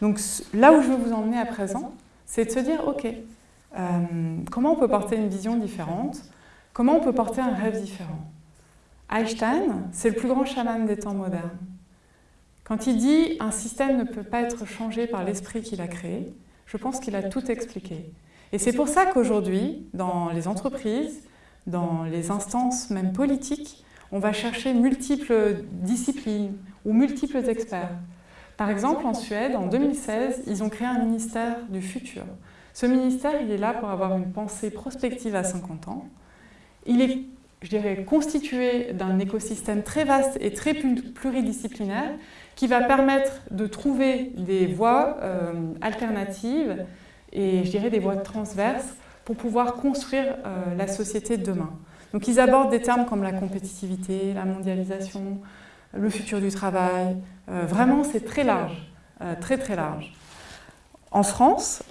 Donc là où je veux vous emmener à présent, c'est de se dire, ok, euh, comment on peut porter une vision différente? Comment on peut porter un rêve différent? Einstein, c'est le plus grand chaman des temps modernes. Quand il dit « un système ne peut pas être changé par l'esprit qu'il a créé », je pense qu'il a tout expliqué. Et c'est pour ça qu'aujourd'hui, dans les entreprises, dans les instances même politiques, on va chercher multiples disciplines ou multiples experts. Par exemple, en Suède, en 2016, ils ont créé un ministère du futur. Ce ministère, il est là pour avoir une pensée prospective à 50 ans. Il est, je dirais, constitué d'un écosystème très vaste et très pluridisciplinaire qui va permettre de trouver des voies euh, alternatives et, je dirais, des voies transverses pour pouvoir construire euh, la société de demain. Donc ils abordent des termes comme la compétitivité, la mondialisation, le futur du travail. Euh, vraiment, c'est très large, très très large. En France,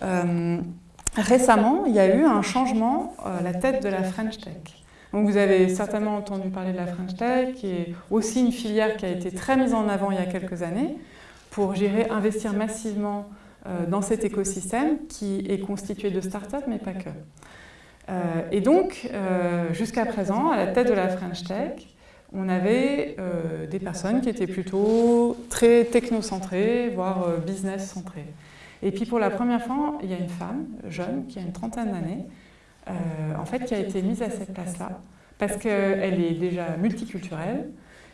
récemment, il y a eu un changement à la tête de la French Tech. Donc vous avez certainement entendu parler de la French Tech, qui est aussi une filière qui a été très mise en avant il y a quelques années pour gérer, investir massivement euh, dans cet écosystème qui est constitué de startups, mais pas que. Euh, et donc, euh, jusqu'à présent, à la tête de la French Tech, on avait des personnes qui étaient plutôt très technocentrées, voire business-centrées. Et puis pour la première fois, il y a une femme jeune qui a une trentaine d'années, en fait, qui a été mise à cette place-là, parce qu'elle est déjà multiculturelle,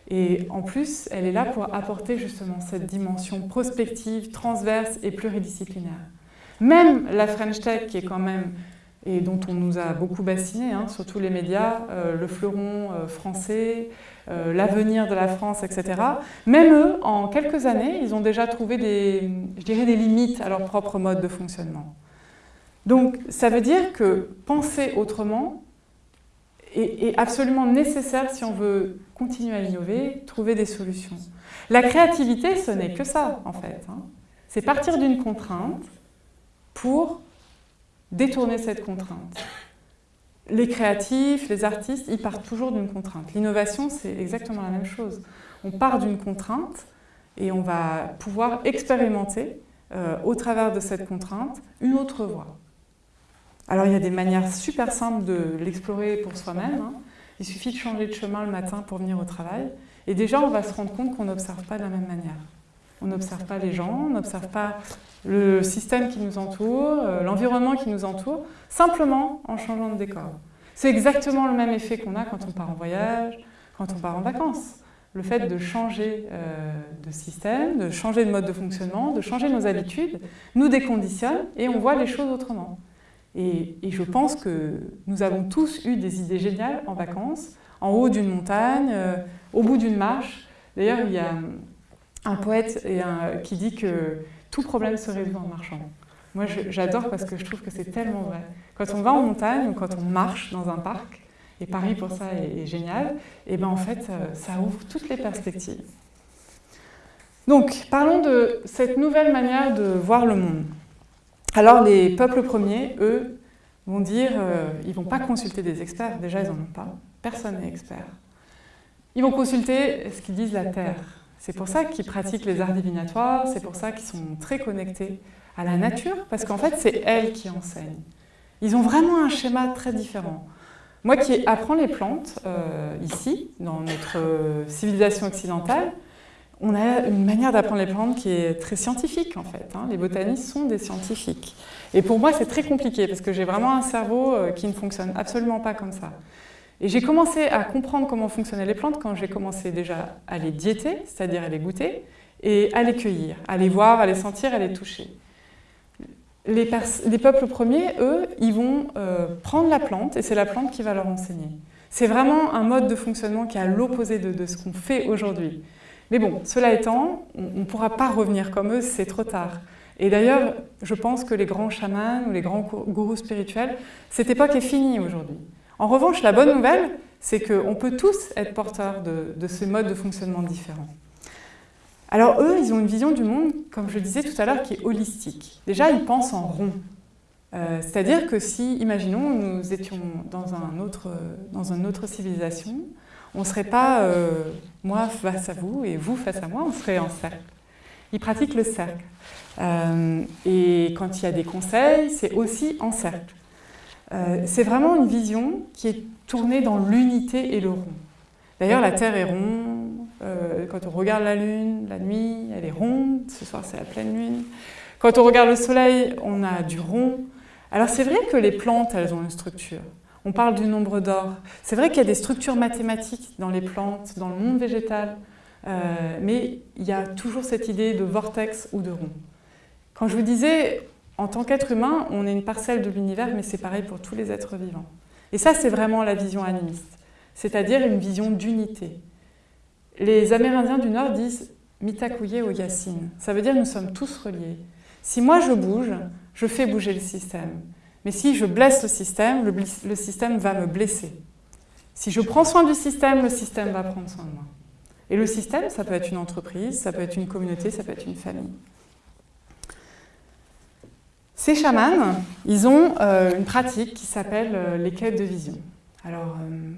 et en plus, elle est là pour apporter justement cette dimension prospective, transverse et pluridisciplinaire. Même la French Tech, qui est quand même, et dont on nous a beaucoup bassiné, hein, surtout les médias, euh, le fleuron euh, français, euh, l'avenir de la France, etc. Même eux, en quelques années, ils ont déjà trouvé des, je dirais, des limites à leur propre mode de fonctionnement. Donc, ça veut dire que penser autrement, est, absolument nécessaire si on veut continuer à innover, trouver des solutions. La créativité, ce n'est que ça, en fait. Hein. C'est partir d'une contrainte pour détourner cette contrainte. Les créatifs, les artistes, ils partent toujours d'une contrainte. L'innovation, c'est exactement la même chose. On part d'une contrainte et on va pouvoir expérimenter, euh, au travers de cette contrainte, une autre voie. Alors il y a des manières super simples de l'explorer pour soi-même. Hein. Il suffit de changer de chemin le matin pour venir au travail. Et déjà, on va se rendre compte qu'on n'observe pas de la même manière. On n'observe pas les gens, on n'observe pas le système qui nous entoure, euh, l'environnement qui nous entoure, simplement en changeant de décor. C'est exactement le même effet qu'on a quand on part en voyage, quand on part en vacances. Le fait de changer euh, de système, de changer de mode de fonctionnement, de changer nos habitudes, nous déconditionne et on voit les choses autrement. Et, je pense que nous avons tous eu des idées géniales en vacances, en haut d'une montagne, euh, au bout d'une marche. D'ailleurs, il y a un poète qui dit que tout problème se résout en marchant. Moi, j'adore parce que je trouve que c'est tellement vrai. Quand on va en montagne ou quand on marche dans un parc, et Paris pour ça est, génial, et ben en fait, euh, ça ouvre toutes les perspectives. Donc, parlons de cette nouvelle manière de voir le monde. Alors les peuples premiers, eux, vont dire, euh, ils ne vont pas consulter des experts, déjà ils n'en ont pas, personne n'est expert. Ils vont consulter ce qu'ils disent la Terre. C'est pour ça qu'ils pratiquent les arts divinatoires, c'est pour ça qu'ils sont très connectés à la nature, parce qu'en fait c'est elle qui enseigne. Ils ont vraiment un schéma très différent. Moi qui apprends les plantes, euh, ici, dans notre euh, civilisation occidentale, on a une manière d'apprendre les plantes qui est très scientifique en fait. Hein. Les botanistes sont des scientifiques. Et pour moi, c'est très compliqué parce que j'ai vraiment un cerveau euh, qui ne fonctionne absolument pas comme ça. Et j'ai commencé à comprendre comment fonctionnaient les plantes quand j'ai commencé déjà à les diéter, c'est-à-dire à les goûter, et à les cueillir, à les voir, à les sentir, à les toucher. Les, peuples premiers, eux, ils vont euh, prendre la plante et c'est la plante qui va leur enseigner. C'est vraiment un mode de fonctionnement qui est à l'opposé de ce qu'on fait aujourd'hui. Mais bon, cela étant, on ne pourra pas revenir comme eux, c'est trop tard. Et d'ailleurs, je pense que les grands chamans ou les grands gourous spirituels, cette époque est finie aujourd'hui. En revanche, la bonne nouvelle, c'est qu'on peut tous être porteurs de, ce mode de fonctionnement différent. Alors eux, ils ont une vision du monde, comme je disais tout à l'heure, qui est holistique. Déjà, ils pensent en rond. Euh, c'est-à-dire que si, imaginons, nous étions dans, un autre, dans une autre civilisation, on ne serait pas euh, moi face à vous et vous face à moi, on serait en cercle. Ils pratiquent le cercle. Euh, et quand il y a des conseils, c'est aussi en cercle. Euh, c'est vraiment une vision qui est tournée dans l'unité et le rond. D'ailleurs, la Terre est ronde. quand on regarde la Lune, la nuit, elle est ronde. Ce soir, c'est la pleine lune. Quand on regarde le Soleil, on a du rond. Alors c'est vrai que les plantes, elles ont une structure. On parle du nombre d'or. C'est vrai qu'il y a des structures mathématiques dans les plantes, dans le monde végétal, euh, mais il y a toujours cette idée de vortex ou de rond. Quand je vous disais, en tant qu'être humain, on est une parcelle de l'univers, mais c'est pareil pour tous les êtres vivants. Et ça, c'est vraiment la vision animiste, c'est-à-dire une vision d'unité. Les Amérindiens du Nord disent « mitakuye o yasin », ça veut dire nous sommes tous reliés. Si moi je bouge, je fais bouger le système. Mais si je blesse le système, le système va me blesser. Si je prends soin du système, le système va prendre soin de moi. Et le système, ça peut être une entreprise, ça peut être une communauté, ça peut être une famille. Ces chamans, ils ont euh, une pratique qui s'appelle euh, les quêtes de vision. Alors, euh,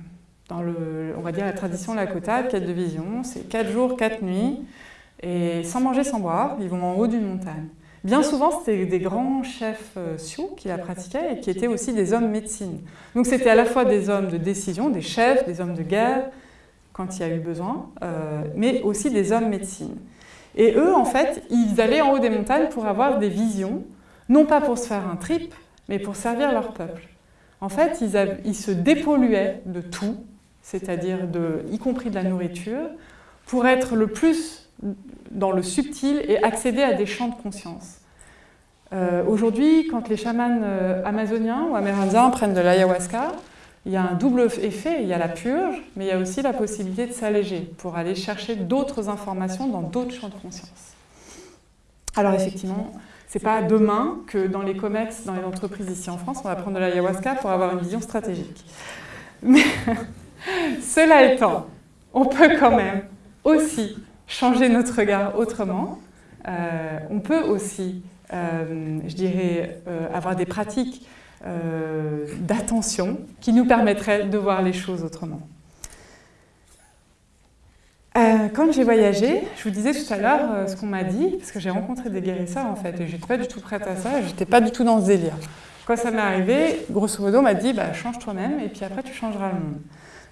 dans le, on va dire la tradition Lakota, quête de vision, c'est 4 jours, 4 nuits, et sans manger, sans boire, ils vont en haut d'une montagne. Bien souvent, c'était des grands chefs Sioux qui la pratiquaient et qui étaient aussi des hommes médecine. Donc c'était à la fois des hommes de décision, des chefs, des hommes de guerre, quand il y a eu besoin, mais aussi des hommes médecine. Et eux, en fait, ils allaient en haut des montagnes pour avoir des visions non pas pour se faire un trip, mais pour servir leur peuple. En fait, ils, se dépolluaient de tout, c'est-à-dire y compris de la nourriture, pour être le plus dans le subtil et accéder à des champs de conscience. Euh, aujourd'hui, quand les chamans euh, amazoniens ou amérindiens prennent de l'ayahuasca, il y a un double effet, il y a la purge, mais il y a aussi la possibilité de s'alléger pour aller chercher d'autres informations dans d'autres champs de conscience. Alors effectivement, c'est pas demain que dans les COMEX, dans les entreprises ici en France, on va prendre de l'ayahuasca pour avoir une vision stratégique. Mais [laughs] cela étant, on peut quand même aussi changer notre regard autrement. Euh, on peut aussi, euh, je dirais, euh, avoir des pratiques d'attention qui nous permettraient de voir les choses autrement. Euh, quand j'ai voyagé, je vous disais tout à l'heure euh, ce qu'on m'a dit, parce que j'ai rencontré des guérisseurs en fait, et j'étais pas du tout prête à ça, j'étais pas du tout dans ce délire. Quand ça m'est arrivé, grosso modo, on m'a dit bah, change toi-même et puis après tu changeras le monde.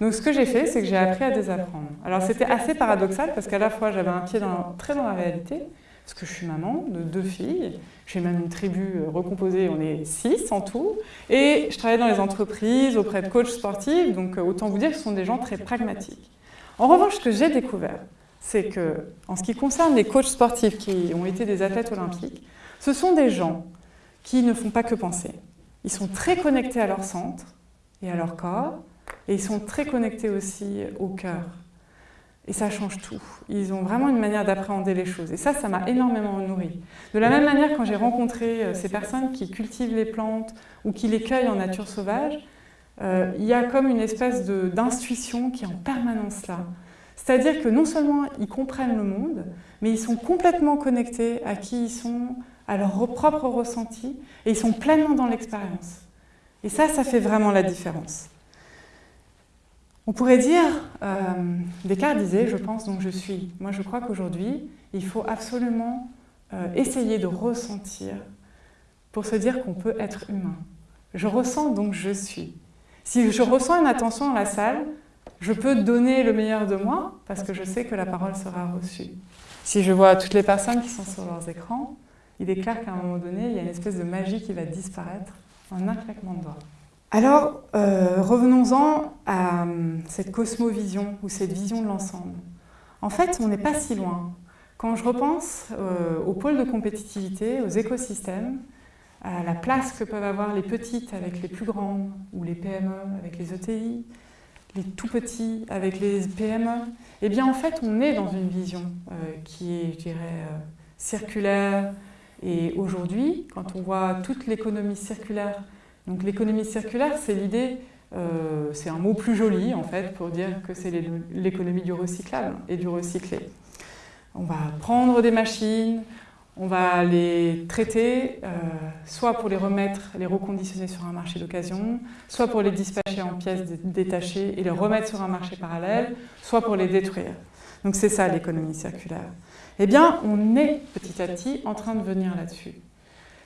Donc ce que j'ai fait, c'est que j'ai appris à désapprendre. Alors c'était assez paradoxal parce qu'à la fois j'avais un pied très dans la réalité, parce que je suis maman de deux filles, j'ai même une tribu recomposée, on est six en tout, et je travaille dans les entreprises auprès de coachs sportifs, donc euh, autant vous dire que ce sont des gens très pragmatiques. En revanche, ce que j'ai découvert, c'est que, en ce qui concerne les coachs sportifs qui ont été des athlètes olympiques, ce sont des gens qui ne font pas que penser. Ils sont très connectés à leur centre et à leur corps, et ils sont très connectés aussi au cœur. Et ça change tout. Ils ont vraiment une manière d'appréhender les choses. Et ça, ça m'a énormément nourri. De la même manière, quand j'ai rencontré euh, ces personnes qui cultivent les plantes ou qui les cueillent en nature sauvage, euh, il y a comme une espèce d'intuition qui est en permanence là. C'est-à-dire que non seulement ils comprennent le monde, mais ils sont complètement connectés à qui ils sont, à leur propre ressenti, et ils sont pleinement dans l'expérience. Et ça, ça fait vraiment la différence. On pourrait dire, euh, Descartes disait, je pense donc je suis. Moi je crois qu'aujourd'hui, il faut absolument euh, essayer de ressentir pour se dire qu'on peut être humain. Je ressens donc je suis. Si je ressens une attention dans la salle, je peux donner le meilleur de moi parce que je sais que la parole sera reçue. Si je vois toutes les personnes qui sont sur leurs écrans, il est clair qu'à un moment donné, il y a une espèce de magie qui va disparaître en un claquement de doigts. Alors, euh, revenons-en à euh, cette cosmovision ou cette vision de l'ensemble. En fait, on n'est pas si loin. Quand je repense euh, aux pôles de compétitivité, aux écosystèmes, à la place que peuvent avoir les petites avec les plus grandes, ou les PME avec les ETI, les tout petits avec les PME, eh bien en fait on est dans une vision euh, qui est, je dirais, euh, circulaire. Et aujourd'hui, quand on voit toute l'économie circulaire, donc l'économie circulaire c'est l'idée, euh, c'est un mot plus joli en fait pour dire que c'est l'économie du recyclable et du recyclé. On va prendre des machines, on va les traiter, euh, soit pour les remettre, les reconditionner sur un marché d'occasion, soit pour les dispatcher en pièces détachées et les remettre sur un marché parallèle, soit pour les détruire. Donc c'est ça l'économie circulaire. Eh bien, on est petit à petit en train de venir là-dessus.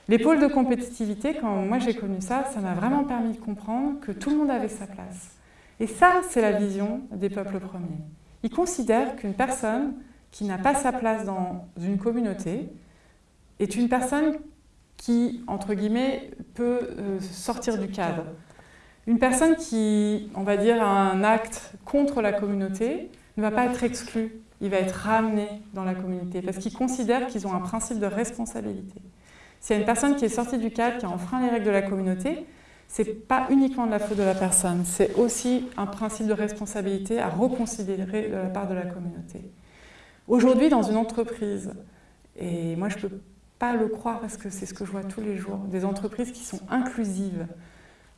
Les pôles de compétitivité, quand moi j'ai connu ça, ça m'a vraiment permis de comprendre que tout le monde avait sa place. Et ça, c'est la vision des peuples premiers. Ils considèrent qu'une personne qui n'a pas sa place dans une communauté, est une personne qui, entre guillemets, peut euh, sortir du cadre. Une personne qui, on va dire, a un acte contre la communauté ne va pas être exclu, il va être ramené dans la communauté parce qu'ils considèrent qu'ils ont un principe de responsabilité. s'il y a une personne qui est sortie du cadre, qui a enfreint les règles de la communauté, ce n'est pas uniquement de la faute de la personne, c'est aussi un principe de responsabilité à reconsidérer de la part de la communauté. Aujourd'hui, dans une entreprise, et moi je peux pas le croire parce que c'est ce que je vois tous les jours, des entreprises qui sont inclusives,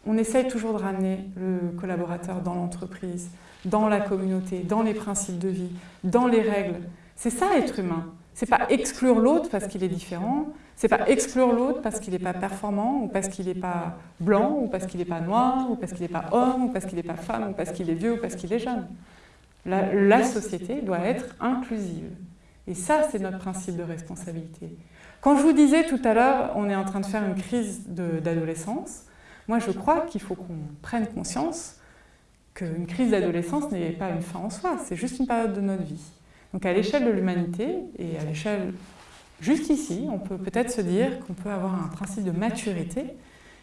on essaye toujours de ramener le collaborateur dans l'entreprise, dans la communauté, dans les principes de vie, dans les règles. C'est ça être humain. C'est pas exclure l'autre parce qu'il est différent, c'est pas exclure l'autre parce qu'il n'est pas performant, ou parce qu'il n'est pas blanc, ou parce qu'il n'est pas noir, ou parce qu'il n'est pas homme, ou parce qu'il n'est pas femme, ou parce qu'il est vieux, ou parce qu'il est jeune. La, la, société doit être inclusive. Et ça, c'est notre principe de responsabilité. Quand je vous disais tout à l'heure, on est en train de faire une crise d'adolescence, moi je crois qu'il faut qu'on prenne conscience qu'une crise d'adolescence n'est pas une fin en soi, c'est juste une période de notre vie. Donc à l'échelle de l'humanité, et à l'échelle juste ici, on peut peut-être se dire qu'on peut avoir un principe de maturité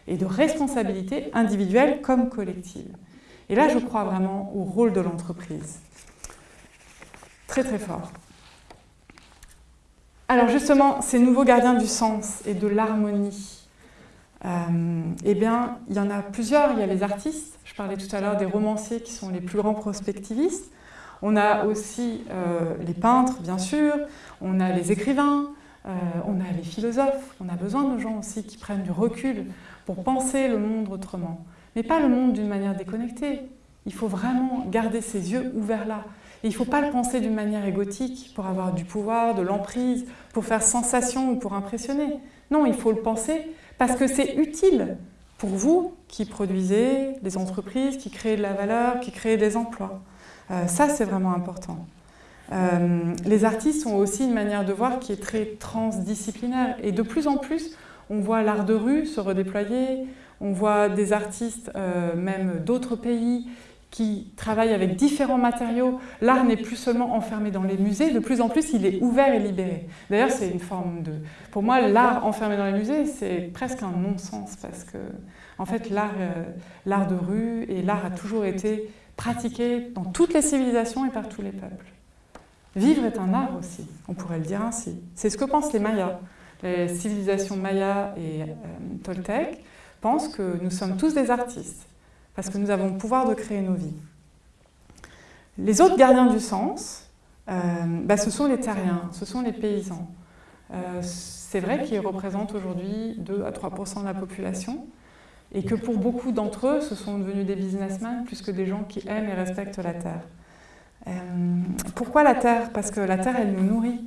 et de responsabilité individuelle comme collective. Et là, je crois vraiment au rôle de l'entreprise. Très très fort. Alors justement, ces nouveaux gardiens du sens et de l'harmonie, euh, eh bien, il y en a plusieurs. Il y a les artistes, je parlais tout à l'heure des romanciers qui sont les plus grands prospectivistes. On a aussi euh, les peintres, bien sûr, on a les écrivains, euh, on a les philosophes, on a besoin de gens aussi qui prennent du recul pour penser le monde autrement. Mais pas le monde d'une manière déconnectée. Il faut vraiment garder ses yeux ouverts là. Et il ne faut pas le penser d'une manière égotique pour avoir du pouvoir, de l'emprise, pour faire sensation ou pour impressionner. Non, il faut le penser parce que c'est utile pour vous qui produisez des entreprises, qui créez de la valeur, qui créez des emplois. Euh, ça, c'est vraiment important. Euh, les artistes ont aussi une manière de voir qui est très transdisciplinaire. Et de plus en plus, on voit l'art de rue se redéployer, on voit des artistes, euh, même d'autres pays, qui travaillent avec différents matériaux. L'art n'est plus seulement enfermé dans les musées, de plus en plus il est ouvert et libéré. D'ailleurs c'est une forme de... Pour moi l'art enfermé dans les musées c'est presque un non-sens parce que en fait l'art euh, de rue et l'art a toujours été pratiqué dans toutes les civilisations et par tous les peuples. Vivre est un art aussi, on pourrait le dire ainsi. C'est ce que pensent les Mayas. Les civilisations Mayas et euh, Toltec pensent que nous sommes tous des artistes parce que nous avons le pouvoir de créer nos vies. Les autres gardiens du sens, euh, bah, ce sont les terriens, ce sont les paysans. Euh, c'est vrai qu'ils représentent aujourd'hui 2 à 3% de la population, et que pour beaucoup d'entre eux, ce sont devenus des businessmen plus que des gens qui aiment et respectent la terre. Euh, pourquoi la terre? Parce que la terre, elle nous nourrit.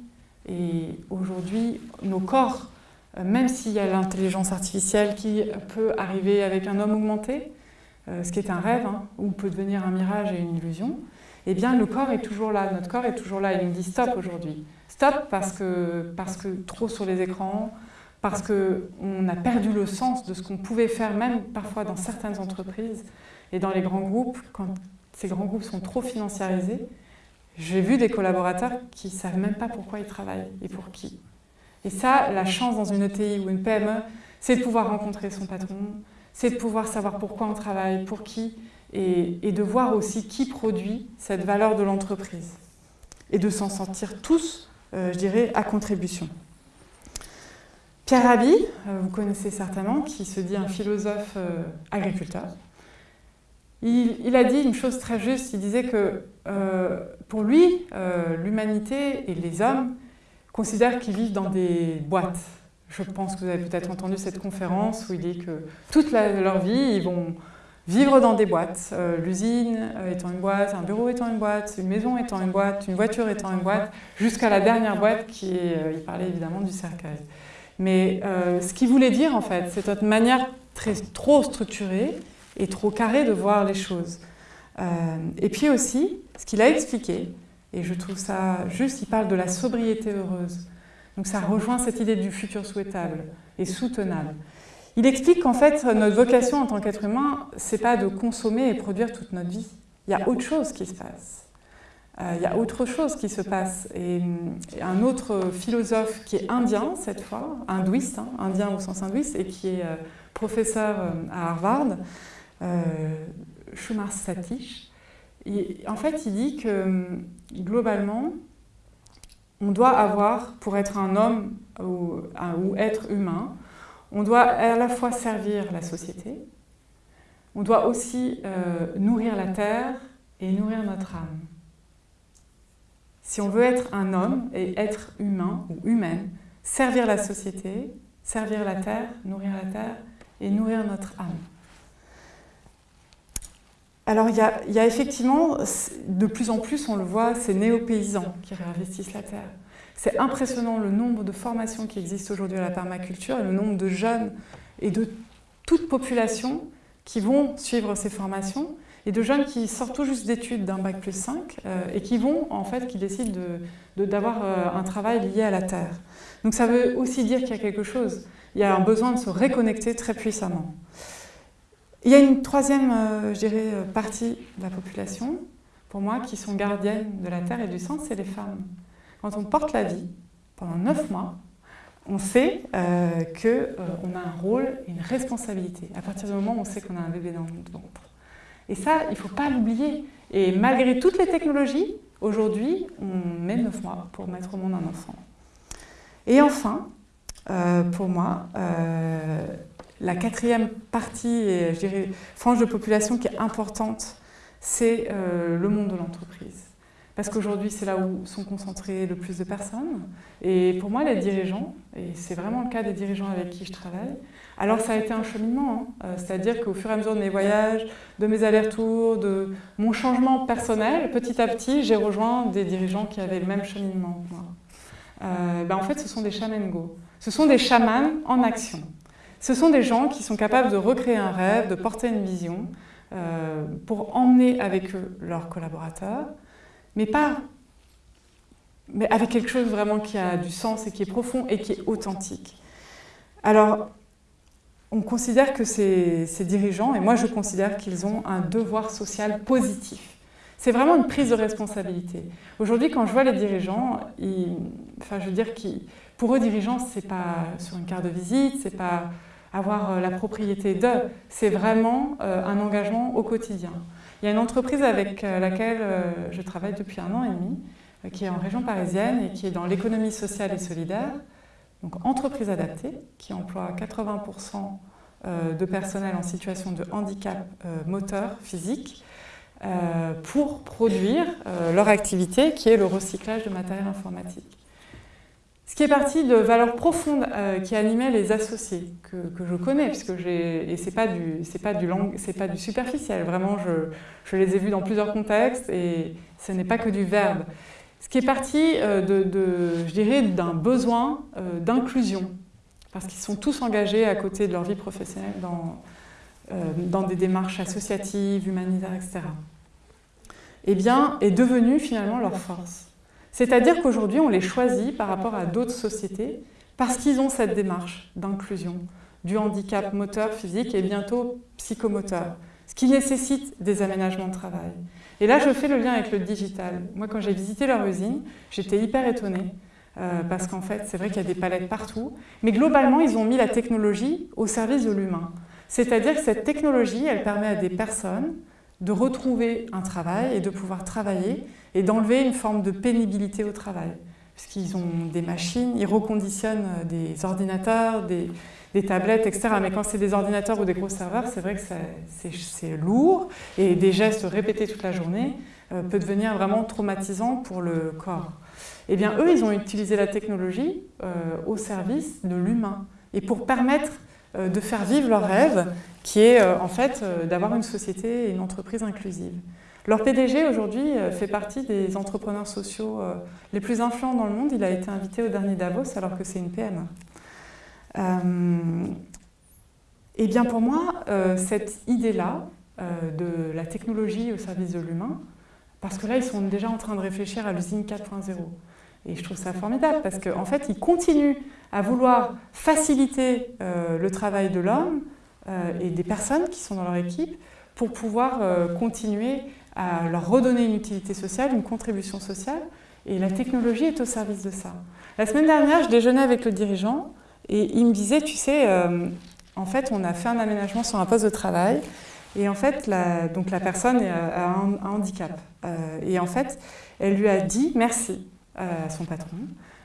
Et aujourd'hui, nos corps, même s'il y a l'intelligence artificielle qui peut arriver avec un homme augmenté, ce qui est un rêve, hein, ou peut devenir un mirage et une illusion, eh bien le corps est toujours là, notre corps est toujours là, il nous dit stop aujourd'hui. Stop parce que, parce que trop sur les écrans, parce qu'on a perdu le sens de ce qu'on pouvait faire, même parfois dans certaines entreprises et dans les grands groupes, quand ces grands groupes sont trop financiarisés. J'ai vu des collaborateurs qui ne savent même pas pourquoi ils travaillent et pour qui. Et ça, la chance dans une ETI ou une PME, c'est de pouvoir rencontrer son patron, c'est de pouvoir savoir pourquoi on travaille, pour qui, et, de voir aussi qui produit cette valeur de l'entreprise. Et de s'en sentir tous, euh, je dirais, à contribution. Pierre Rabhi, euh, vous connaissez certainement, qui se dit un philosophe euh, agriculteur, il, a dit une chose très juste, il disait que pour lui, l'humanité et les hommes considèrent qu'ils vivent dans des boîtes, je pense que vous avez peut-être entendu cette conférence où il dit que toute leur vie, ils vont vivre dans des boîtes. Euh, l'usine euh, étant une boîte, un bureau étant une boîte, une maison étant une boîte, une voiture étant une boîte, jusqu'à la dernière boîte qui est, euh, il parlait évidemment du cercueil. Mais ce qu'il voulait dire en fait, c'est notre manière très, trop structurée et trop carrée de voir les choses. et puis aussi, ce qu'il a expliqué, et je trouve ça juste, il parle de la sobriété heureuse. Donc ça rejoint cette idée du futur souhaitable et soutenable. Il explique qu'en fait, notre vocation en tant qu'être humain, c'est pas de consommer et produire toute notre vie. Il y a autre chose qui se passe. Euh, il y a autre chose qui se passe. Et, un autre philosophe qui est indien, cette fois, hindouiste, hein, indien au sens hindouiste, et qui est euh, professeur euh, à Harvard, Shumar Satish, en fait, il dit que globalement, on doit avoir, pour être un homme ou, être humain, on doit à la fois servir la société, on doit aussi euh, nourrir la terre et nourrir notre âme. Si on veut être un homme et être humain ou humaine, servir la société, servir la terre, nourrir la terre et nourrir notre âme. Alors il y, a, effectivement, de plus en plus, on le voit, ces néo-paysans qui réinvestissent la terre. C'est impressionnant le nombre de formations qui existent aujourd'hui à la permaculture et le nombre de jeunes et de toute population qui vont suivre ces formations et de jeunes qui sortent tout juste d'études d'un bac plus 5 euh, et qui vont, en fait, qui décident d'avoir de, euh, un travail lié à la terre. Donc ça veut aussi dire qu'il y a quelque chose. Il y a un besoin de se reconnecter très puissamment. Il y a une troisième, euh, dirais, partie de la population, pour moi, qui sont gardiennes de la terre et du sang, c'est les femmes. Quand on porte la vie, pendant neuf mois, on sait euh, qu'on euh, a un rôle et une responsabilité. À partir du moment où on sait qu'on a un bébé dans notre ventre. Et ça, il ne faut pas l'oublier. Et malgré toutes les technologies, aujourd'hui, on met 9 mois pour mettre au monde un enfant. Et enfin, euh, pour moi, euh, la quatrième partie, et je dirais frange de population qui est importante, c'est le monde de l'entreprise. Parce qu'aujourd'hui, c'est là où sont concentrées le plus de personnes. Et pour moi, les dirigeants, et c'est vraiment le cas des dirigeants avec qui je travaille, alors ça a été un cheminement. Hein. Euh, c'est-à-dire qu'au fur et à mesure de mes voyages, de mes allers-retours, de mon changement personnel, petit à petit, j'ai rejoint des dirigeants qui avaient le même cheminement. Euh, ben en fait, ce sont des shaman go. Ce sont des chamans en action. Ce sont des gens qui sont capables de recréer un rêve, de porter une vision, euh, pour emmener avec eux leurs collaborateurs, mais pas avec quelque chose vraiment qui a du sens et qui est profond et qui est authentique. Alors, on considère que ces, dirigeants, et moi je considère qu'ils ont un devoir social positif. C'est vraiment une prise de responsabilité. Aujourd'hui, quand je vois les dirigeants, enfin, je veux dire, pour eux, dirigeants, c'est pas sur une carte de visite, c'est pas avoir euh, la propriété d'eux, c'est vraiment euh, un engagement au quotidien. Il y a une entreprise avec euh, laquelle euh, je travaille depuis un an et demi, euh, qui est en région parisienne et qui est dans l'économie sociale et solidaire, donc entreprise adaptée, qui emploie 80% de personnel en situation de handicap moteur, physique, pour produire leur activité qui est le recyclage de matériel informatique. Ce qui est parti de valeurs profondes euh, qui animaient les associés, que, je connais, puisque j'ai, et ce n'est pas, du, pas, du pas du superficiel, vraiment je, je, les ai vus dans plusieurs contextes et ce n'est pas que du verbe. Ce qui est parti, euh, de, je dirais, d'un besoin euh, d'inclusion, parce qu'ils sont tous engagés à côté de leur vie professionnelle dans, dans des démarches associatives, humanitaires, etc. Eh bien, est devenu finalement leur force. C'est-à-dire qu'aujourd'hui, on les choisit par rapport à d'autres sociétés parce qu'ils ont cette démarche d'inclusion du handicap moteur, physique et bientôt psychomoteur, ce qui nécessite des aménagements de travail. Et là, je fais le lien avec le digital. Moi, quand j'ai visité leur usine, j'étais hyper étonnée euh, parce qu'en fait, c'est vrai qu'il y a des palettes partout, mais globalement, ils ont mis la technologie au service de l'humain. C'est-à-dire que cette technologie, elle permet à des personnes de retrouver un travail et de pouvoir travailler et d'enlever une forme de pénibilité au travail. Puisqu'ils ont des machines, ils reconditionnent des ordinateurs, des, tablettes, etc. Mais quand c'est des ordinateurs ou des gros serveurs, c'est vrai que c'est lourd et des gestes répétés toute la journée euh, peut devenir vraiment traumatisant pour le corps. Eh bien, eux, ils ont utilisé la technologie euh, au service de l'humain et pour permettre euh, de faire vivre leur rêve, qui est euh, en fait euh, d'avoir une société et une entreprise inclusive. Leur PDG aujourd'hui fait partie des entrepreneurs sociaux les plus influents dans le monde. Il a été invité au dernier Davos alors que c'est une PME. et eh bien pour moi, cette idée-là de la technologie au service de l'humain, parce que là ils sont déjà en train de réfléchir à l'usine 4.0. Et je trouve ça formidable parce qu'en fait, ils continuent à vouloir faciliter euh, le travail de l'homme euh, et des personnes qui sont dans leur équipe pour pouvoir euh, continuer à leur redonner une utilité sociale, une contribution sociale. Et la technologie est au service de ça. La semaine dernière, je déjeunais avec le dirigeant et il me disait, tu sais, en fait, on a fait un aménagement sur un poste de travail et en fait, la, donc la personne a un, un handicap. et en fait, elle lui a dit merci à son patron,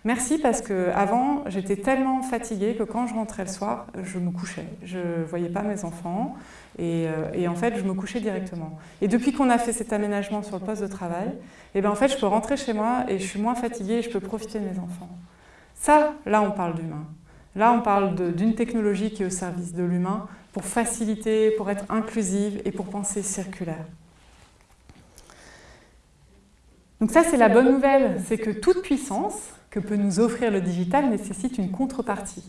Merci parce que avant j'étais tellement fatiguée que quand je rentrais le soir, je me couchais. Je ne voyais pas mes enfants et, euh, et, en fait je me couchais directement. Et depuis qu'on a fait cet aménagement sur le poste de travail, et eh ben en fait je peux rentrer chez moi et je suis moins fatiguée et je peux profiter de mes enfants. Ça, là on parle d'humain. Là on parle d'une technologie qui est au service de l'humain pour faciliter, pour être inclusive et pour penser circulaire. Donc ça c'est la bonne nouvelle, c'est que toute puissance, que peut nous offrir le digital nécessite une contrepartie.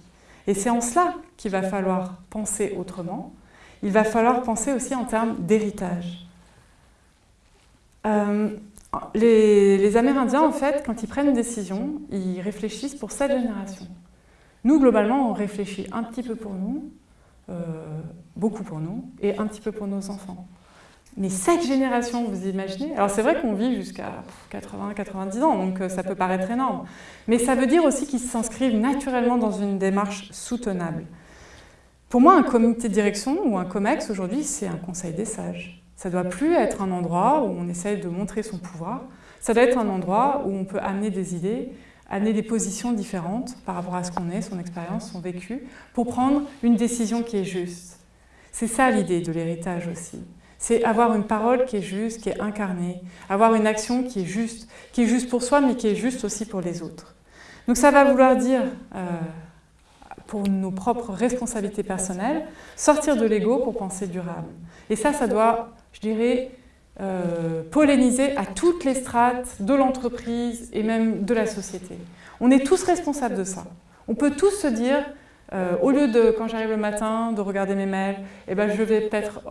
Et c'est en cela qu'il va falloir penser autrement. Il va falloir penser aussi en termes d'héritage. Euh, les, Amérindiens, en fait, quand ils prennent une décision, ils réfléchissent pour cette génération. Nous, globalement, on réfléchit un petit peu pour nous, euh, beaucoup pour nous, et un petit peu pour nos enfants. Mais cette génération, vous imaginez Alors c'est vrai qu'on vit jusqu'à 80-90 ans, donc euh, ça peut paraître énorme. Mais ça veut dire aussi qu'ils s'inscrivent naturellement dans une démarche soutenable. Pour moi, un comité de direction ou un COMEX aujourd'hui, c'est un conseil des sages. Ça ne doit plus être un endroit où on essaye de montrer son pouvoir. Ça doit être un endroit où on peut amener des idées, amener des positions différentes par rapport à ce qu'on est, son expérience, son vécu, pour prendre une décision qui est juste. C'est ça l'idée de l'héritage aussi c'est avoir une parole qui est juste, qui est incarnée, avoir une action qui est juste, qui est juste pour soi, mais qui est juste aussi pour les autres. Donc ça va vouloir dire, euh, pour nos propres responsabilités personnelles, sortir de l'ego pour penser durable. Et ça, ça doit, je dirais, euh, polliniser à toutes les strates de l'entreprise et même de la société. On est tous responsables de ça. On peut tous se dire, euh, au lieu de, quand j'arrive le matin, de regarder mes mails, eh ben, je vais peut-être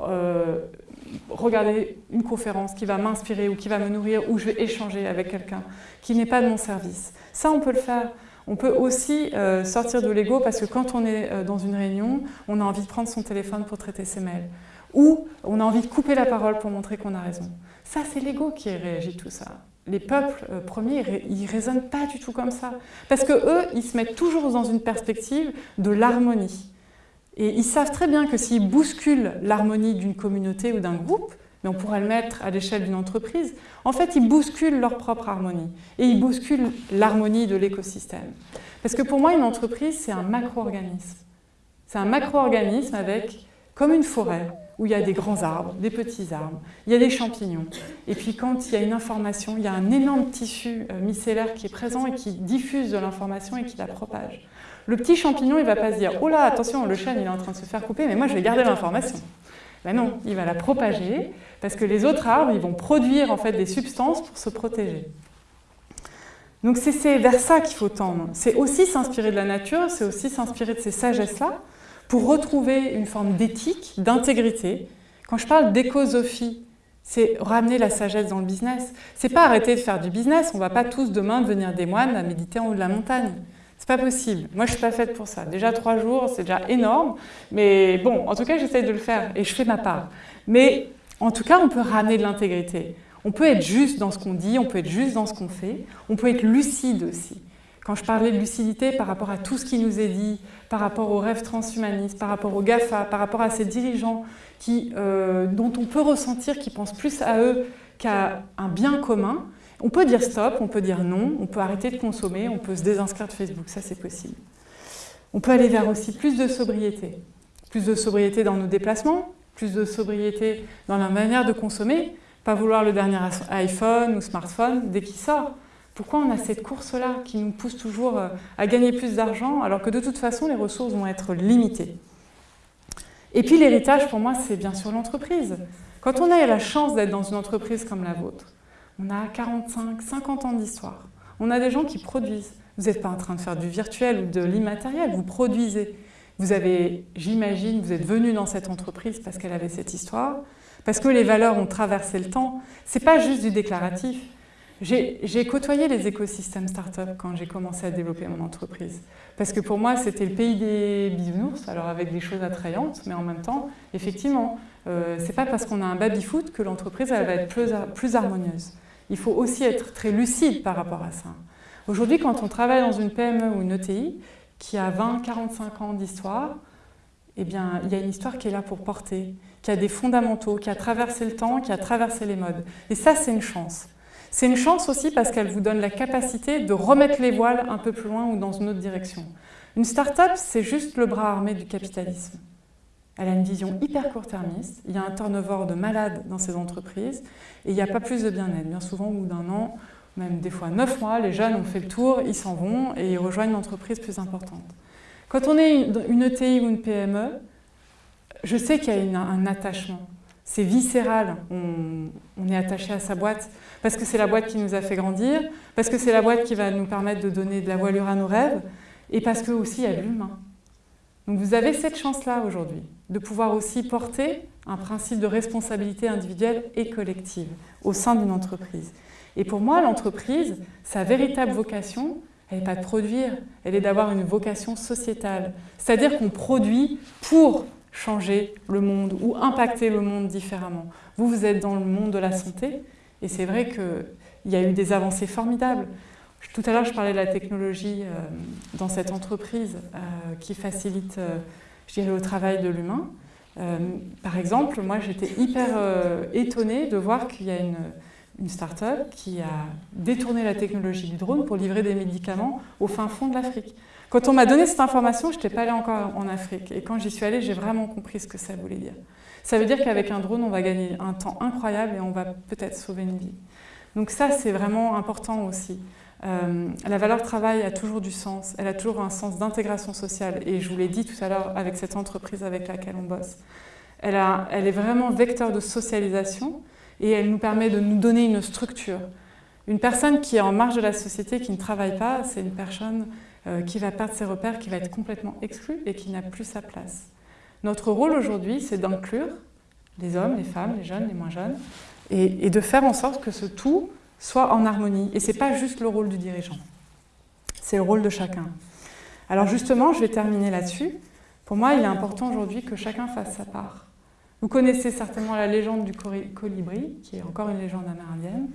regarder une conférence qui va m'inspirer ou qui va me nourrir ou je vais échanger avec quelqu'un qui n'est pas de mon service. Ça, on peut le faire. On peut aussi euh, sortir de l'ego parce que quand on est euh, dans une réunion, on a envie de prendre son téléphone pour traiter ses mails. Ou on a envie de couper la parole pour montrer qu'on a raison. Ça, c'est l'ego qui réagit tout ça. Les peuples euh, premiers, ils ne raisonnent pas du tout comme ça. Parce que eux, ils se mettent toujours dans une perspective de l'harmonie. Et ils savent très bien que s'ils bousculent l'harmonie d'une communauté ou d'un groupe, mais on pourrait le mettre à l'échelle d'une entreprise, en fait, ils bousculent leur propre harmonie et ils bousculent l'harmonie de l'écosystème. Parce que pour moi, une entreprise, c'est un macro-organisme. C'est un macro-organisme avec, comme une forêt, où il y a des grands arbres, des petits arbres, il y a des champignons. Et puis quand il y a une information, il y a un énorme tissu euh, micellaire qui est présent et qui diffuse de l'information et qui la propage. Le petit champignon, il ne va pas se dire « Oh là, attention, le chêne, il est en train de se faire couper, mais moi, je vais garder l'information. Ben non, il va la propager, parce que les autres arbres, ils vont produire en fait des substances pour se protéger. Donc c'est vers ça qu'il faut tendre. C'est aussi s'inspirer de la nature, c'est aussi s'inspirer de ces sagesses-là, pour retrouver une forme d'éthique, d'intégrité. Quand je parle d'écosophie, c'est ramener la sagesse dans le business. C'est pas arrêter de faire du business, on va pas tous demain devenir des moines à méditer en haut de la montagne. C'est pas possible. Moi, je suis pas faite pour ça. Déjà trois jours, c'est déjà énorme. Mais bon, en tout cas, j'essaie de le faire et je fais ma part. Mais en tout cas, on peut ramener de l'intégrité. On peut être juste dans ce qu'on dit, on peut être juste dans ce qu'on fait. On peut être lucide aussi. Quand je parlais de lucidité par rapport à tout ce qui nous est dit, par rapport aux rêves transhumanistes, par rapport aux GAFA, par rapport à ces dirigeants euh, dont on peut ressentir qu'ils pensent plus à eux qu'à un bien commun, on peut dire stop, on peut dire non, on peut arrêter de consommer, on peut se désinscrire de Facebook, ça c'est possible. On peut aller vers aussi plus de sobriété. Plus de sobriété dans nos déplacements, plus de sobriété dans la manière de consommer, pas vouloir le dernier iPhone ou smartphone dès qu'il sort. Pourquoi on a cette course-là qui nous pousse toujours euh, à gagner plus d'argent alors que de toute façon les ressources vont être limitées? Et puis l'héritage pour moi c'est bien sûr l'entreprise. Quand on a la chance d'être dans une entreprise comme la vôtre, on a 45, 50 ans d'histoire. On a des gens qui produisent. Vous n'êtes pas en train de faire du virtuel ou de l'immatériel, vous produisez. Vous avez, j'imagine, vous êtes venu dans cette entreprise parce qu'elle avait cette histoire, parce que les valeurs ont traversé le temps. Ce n'est pas juste du déclaratif. J'ai côtoyé les écosystèmes start-up quand j'ai commencé à développer mon entreprise. Parce que pour moi, c'était le pays des bisounours, alors avec des choses attrayantes, mais en même temps, effectivement, euh, ce n'est pas parce qu'on a un baby-foot que l'entreprise va être plus harmonieuse il faut aussi être très lucide par rapport à ça. Aujourd'hui, quand on travaille dans une PME ou une ETI qui a 20-45 ans d'histoire, eh bien, il y a une histoire qui est là pour porter, qui a des fondamentaux, qui a traversé le temps, qui a traversé les modes. Et ça, c'est une chance. C'est une chance aussi parce qu'elle vous donne la capacité de remettre les voiles un peu plus loin ou dans une autre direction. Une start-up, c'est juste le bras armé du capitalisme. Elle a une vision hyper court-termiste, il y a un turnover de malades dans ces entreprises et il n'y a pas plus de bien-être. Bien souvent, au bout d'un an, même des fois neuf mois, les jeunes ont fait le tour, ils s'en vont et ils rejoignent une entreprise plus importante. Quand on est une, ETI ou une PME, je sais qu'il y a un attachement. C'est viscéral, on, est attaché à sa boîte parce que c'est la boîte qui nous a fait grandir, parce que c'est la boîte qui va nous permettre de donner de la voilure à nos rêves et parce que aussi il y a l'humain. Donc vous avez cette chance-là aujourd'hui de pouvoir aussi porter un principe de responsabilité individuelle et collective au sein d'une entreprise. Et pour moi, l'entreprise, sa véritable vocation, elle n'est pas de produire, elle est d'avoir une vocation sociétale. C'est-à-dire qu'on produit pour changer le monde ou impacter le monde différemment. Vous, vous êtes dans le monde de la santé et c'est vrai qu'il y a eu des avancées formidables. Tout à l'heure, je parlais de la technologie euh, dans cette entreprise euh, qui facilite, euh, je dirais, le travail de l'humain. par exemple, moi, j'étais hyper étonnée de voir qu'il y a une, une start-up qui a détourné la technologie du drone pour livrer des médicaments au fin fond de l'Afrique. Quand on m'a donné cette information, je n'étais pas allée encore en Afrique. Et quand j'y suis allée, j'ai vraiment compris ce que ça voulait dire. Ça veut dire qu'avec un drone, on va gagner un temps incroyable et on va peut-être sauver une vie. Donc ça, c'est vraiment important aussi. Euh, la valeur travail a toujours du sens, elle a toujours un sens d'intégration sociale. Et je vous l'ai dit tout à l'heure avec cette entreprise avec laquelle on bosse. Elle, est vraiment vecteur de socialisation et elle nous permet de nous donner une structure. Une personne qui est en marge de la société, qui ne travaille pas, c'est une personne euh, qui va perdre ses repères, qui va être complètement exclu et qui n'a plus sa place. Notre rôle aujourd'hui, c'est d'inclure les hommes, les femmes, les jeunes, les moins jeunes, et, de faire en sorte que ce tout soit en harmonie. Et ce n'est pas juste le rôle du dirigeant, c'est le rôle de chacun. Alors justement, je vais terminer là-dessus. Pour moi, il est important aujourd'hui que chacun fasse sa part. Vous connaissez certainement la légende du colibri, qui est encore une légende amérindienne.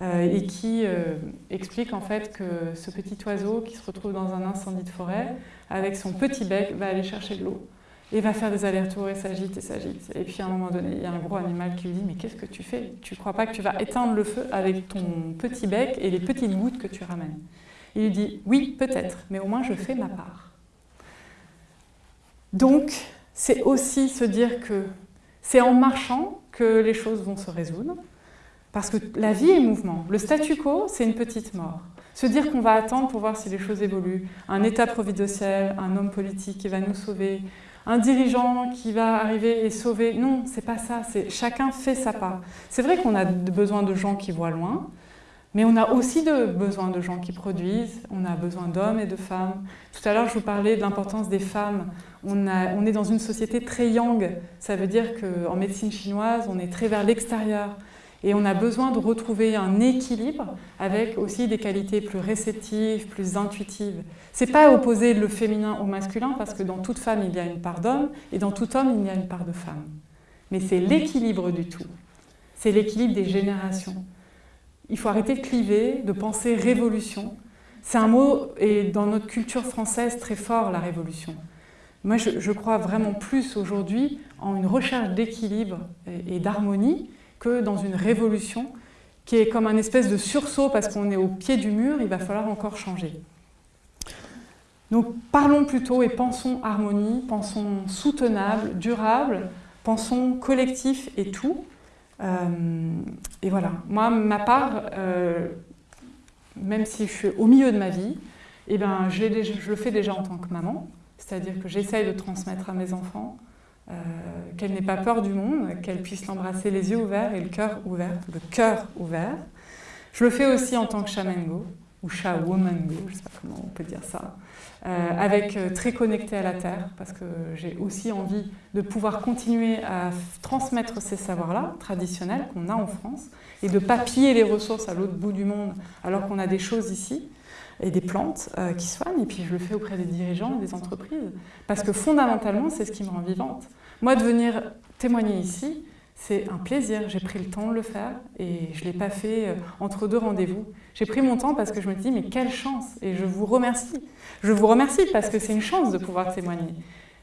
Euh, et qui euh, explique en fait que ce petit oiseau qui se retrouve dans un incendie de forêt, avec son petit bec, va aller chercher de l'eau et va faire des allers-retours et s'agite et s'agite. Et puis à un moment donné, il y a un gros animal qui lui dit « mais qu'est-ce que tu fais? Tu ne crois pas que tu vas éteindre le feu avec ton petit bec et les petites gouttes que tu ramènes ?» Il lui dit « oui, peut-être, mais au moins je fais ma part. » Donc, c'est aussi se dire que c'est en marchant que les choses vont se résoudre, parce que la vie est mouvement. Le statu quo, c'est une petite mort. Se dire qu'on va attendre pour voir si les choses évoluent, un état providentiel, un homme politique qui va nous sauver, un dirigeant qui va arriver et sauver, non, c'est pas ça, c'est chacun fait sa part. C'est vrai qu'on a besoin de gens qui voient loin, mais on a aussi besoin de gens qui produisent, on a besoin d'hommes et de femmes. Tout à l'heure, je vous parlais de l'importance des femmes. On, on, est dans une société très yang, ça veut dire qu'en médecine chinoise, on est très vers l'extérieur. Et on a besoin de retrouver un équilibre avec aussi des qualités plus réceptives, plus intuitives. Ce n'est pas opposer le féminin au masculin parce que dans toute femme, il y a une part d'homme et dans tout homme, il y a une part de femme. Mais c'est l'équilibre du tout. C'est l'équilibre des générations. Il faut arrêter de cliver, de penser révolution. C'est un mot, et dans notre culture française, très fort, la révolution. Moi, je, crois vraiment plus aujourd'hui en une recherche d'équilibre et d'harmonie que dans une révolution qui est comme un espèce de sursaut parce qu'on est au pied du mur, il va falloir encore changer. Donc parlons plutôt et pensons harmonie, pensons soutenable, durable, pensons collectif et tout. Euh, et voilà, moi, ma part, euh, même si je suis au milieu de ma vie, eh ben, je le fais déjà en tant que maman, c'est-à-dire que j'essaye de transmettre à mes enfants euh, qu'elle n'ait pas peur du monde, qu'elle puisse l'embrasser les yeux ouverts et le cœur ouvert, le cœur ouvert. Je le fais aussi en tant que shamengo, ou shawomango, je ne sais pas comment on peut dire ça, euh, avec euh, très connecté à la terre, parce que j'ai aussi envie de pouvoir continuer à transmettre ces savoirs-là, traditionnels, qu'on a en France, et de ne pas piller les ressources à l'autre bout du monde, alors qu'on a des choses ici et des plantes euh, qui soignent, et puis je le fais auprès des dirigeants des entreprises, parce que fondamentalement, c'est ce qui me rend vivante. Moi, de venir témoigner ici, c'est un plaisir, j'ai pris le temps de le faire, et je ne l'ai pas fait euh, entre deux rendez-vous. J'ai pris mon temps parce que je me dis, mais quelle chance, et je vous remercie. Je vous remercie parce que c'est une chance de pouvoir témoigner.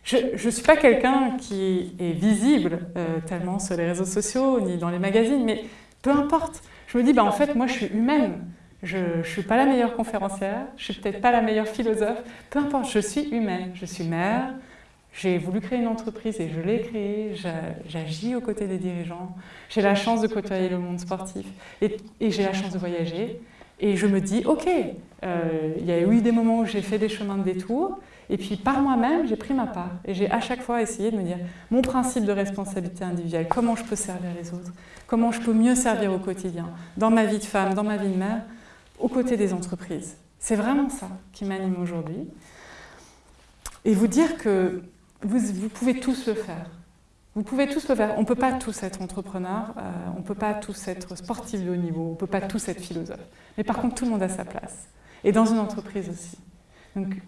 Je ne suis pas quelqu'un qui est visible euh, tellement sur les réseaux sociaux, ni dans les magazines, mais peu importe, Je me dis, bah, en fait, moi, je suis humaine. Je ne suis pas la meilleure conférencière, je suis peut-être pas la meilleure philosophe, peu importe, je suis humaine. Je suis mère, j'ai voulu créer une entreprise et je l'ai créée, j'agis aux côtés des dirigeants, j'ai la chance de côtoyer le monde sportif et, j'ai la chance de voyager. Et je me dis, ok, euh, il y a eu des moments où j'ai fait des chemins de détour, et puis par moi-même, j'ai pris ma part. Et j'ai à chaque fois essayé de me dire, mon principe de responsabilité individuelle, comment je peux servir les autres, comment je peux mieux servir au quotidien, dans ma vie de femme, dans ma vie de mère, aux côtés des entreprises. C'est vraiment ça qui m'anime aujourd'hui. Et vous dire que vous, pouvez tous le faire. Vous pouvez tous le faire. On ne peut pas tous être entrepreneurs, euh, on ne peut pas tous être sportifs de haut niveau, on ne peut pas tous être philosophes. Mais par contre, tout le monde a sa place. Et dans une entreprise aussi. Donc,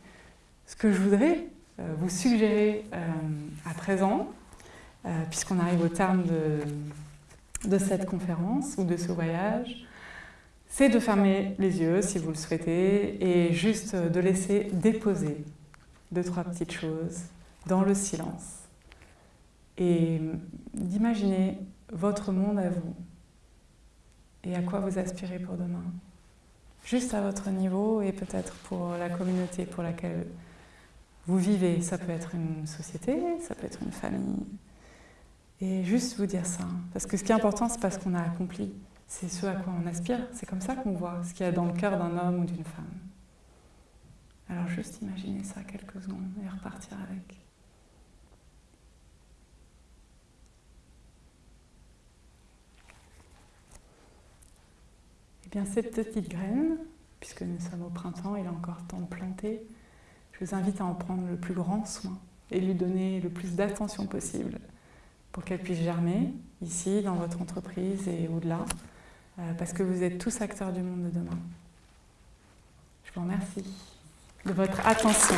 ce que je voudrais euh, vous suggérer euh, à présent, puisqu'on arrive au terme de cette conférence ou de ce voyage, c'est de fermer les yeux si vous le souhaitez et juste de laisser déposer deux, trois petites choses dans le silence et d'imaginer votre monde à vous et à quoi vous aspirez pour demain. Juste à votre niveau et peut-être pour la communauté pour laquelle vous vivez. Ça peut être une société, ça peut être une famille. Et juste vous dire ça. Parce que ce qui est important, c'est pas ce qu'on a accompli. C'est ce à quoi on aspire. C'est comme ça qu'on voit ce qu'il y a dans le cœur d'un homme ou d'une femme. Alors juste imaginer ça quelques secondes et repartir avec. Eh bien, cette petite graine, puisque nous sommes au printemps, il est encore temps de planter, je vous invite à en prendre le plus grand soin et lui donner le plus d'attention possible pour qu'elle puisse germer ici, dans votre entreprise et au-delà, parce que vous êtes tous acteurs du monde de demain. Je vous remercie de votre attention.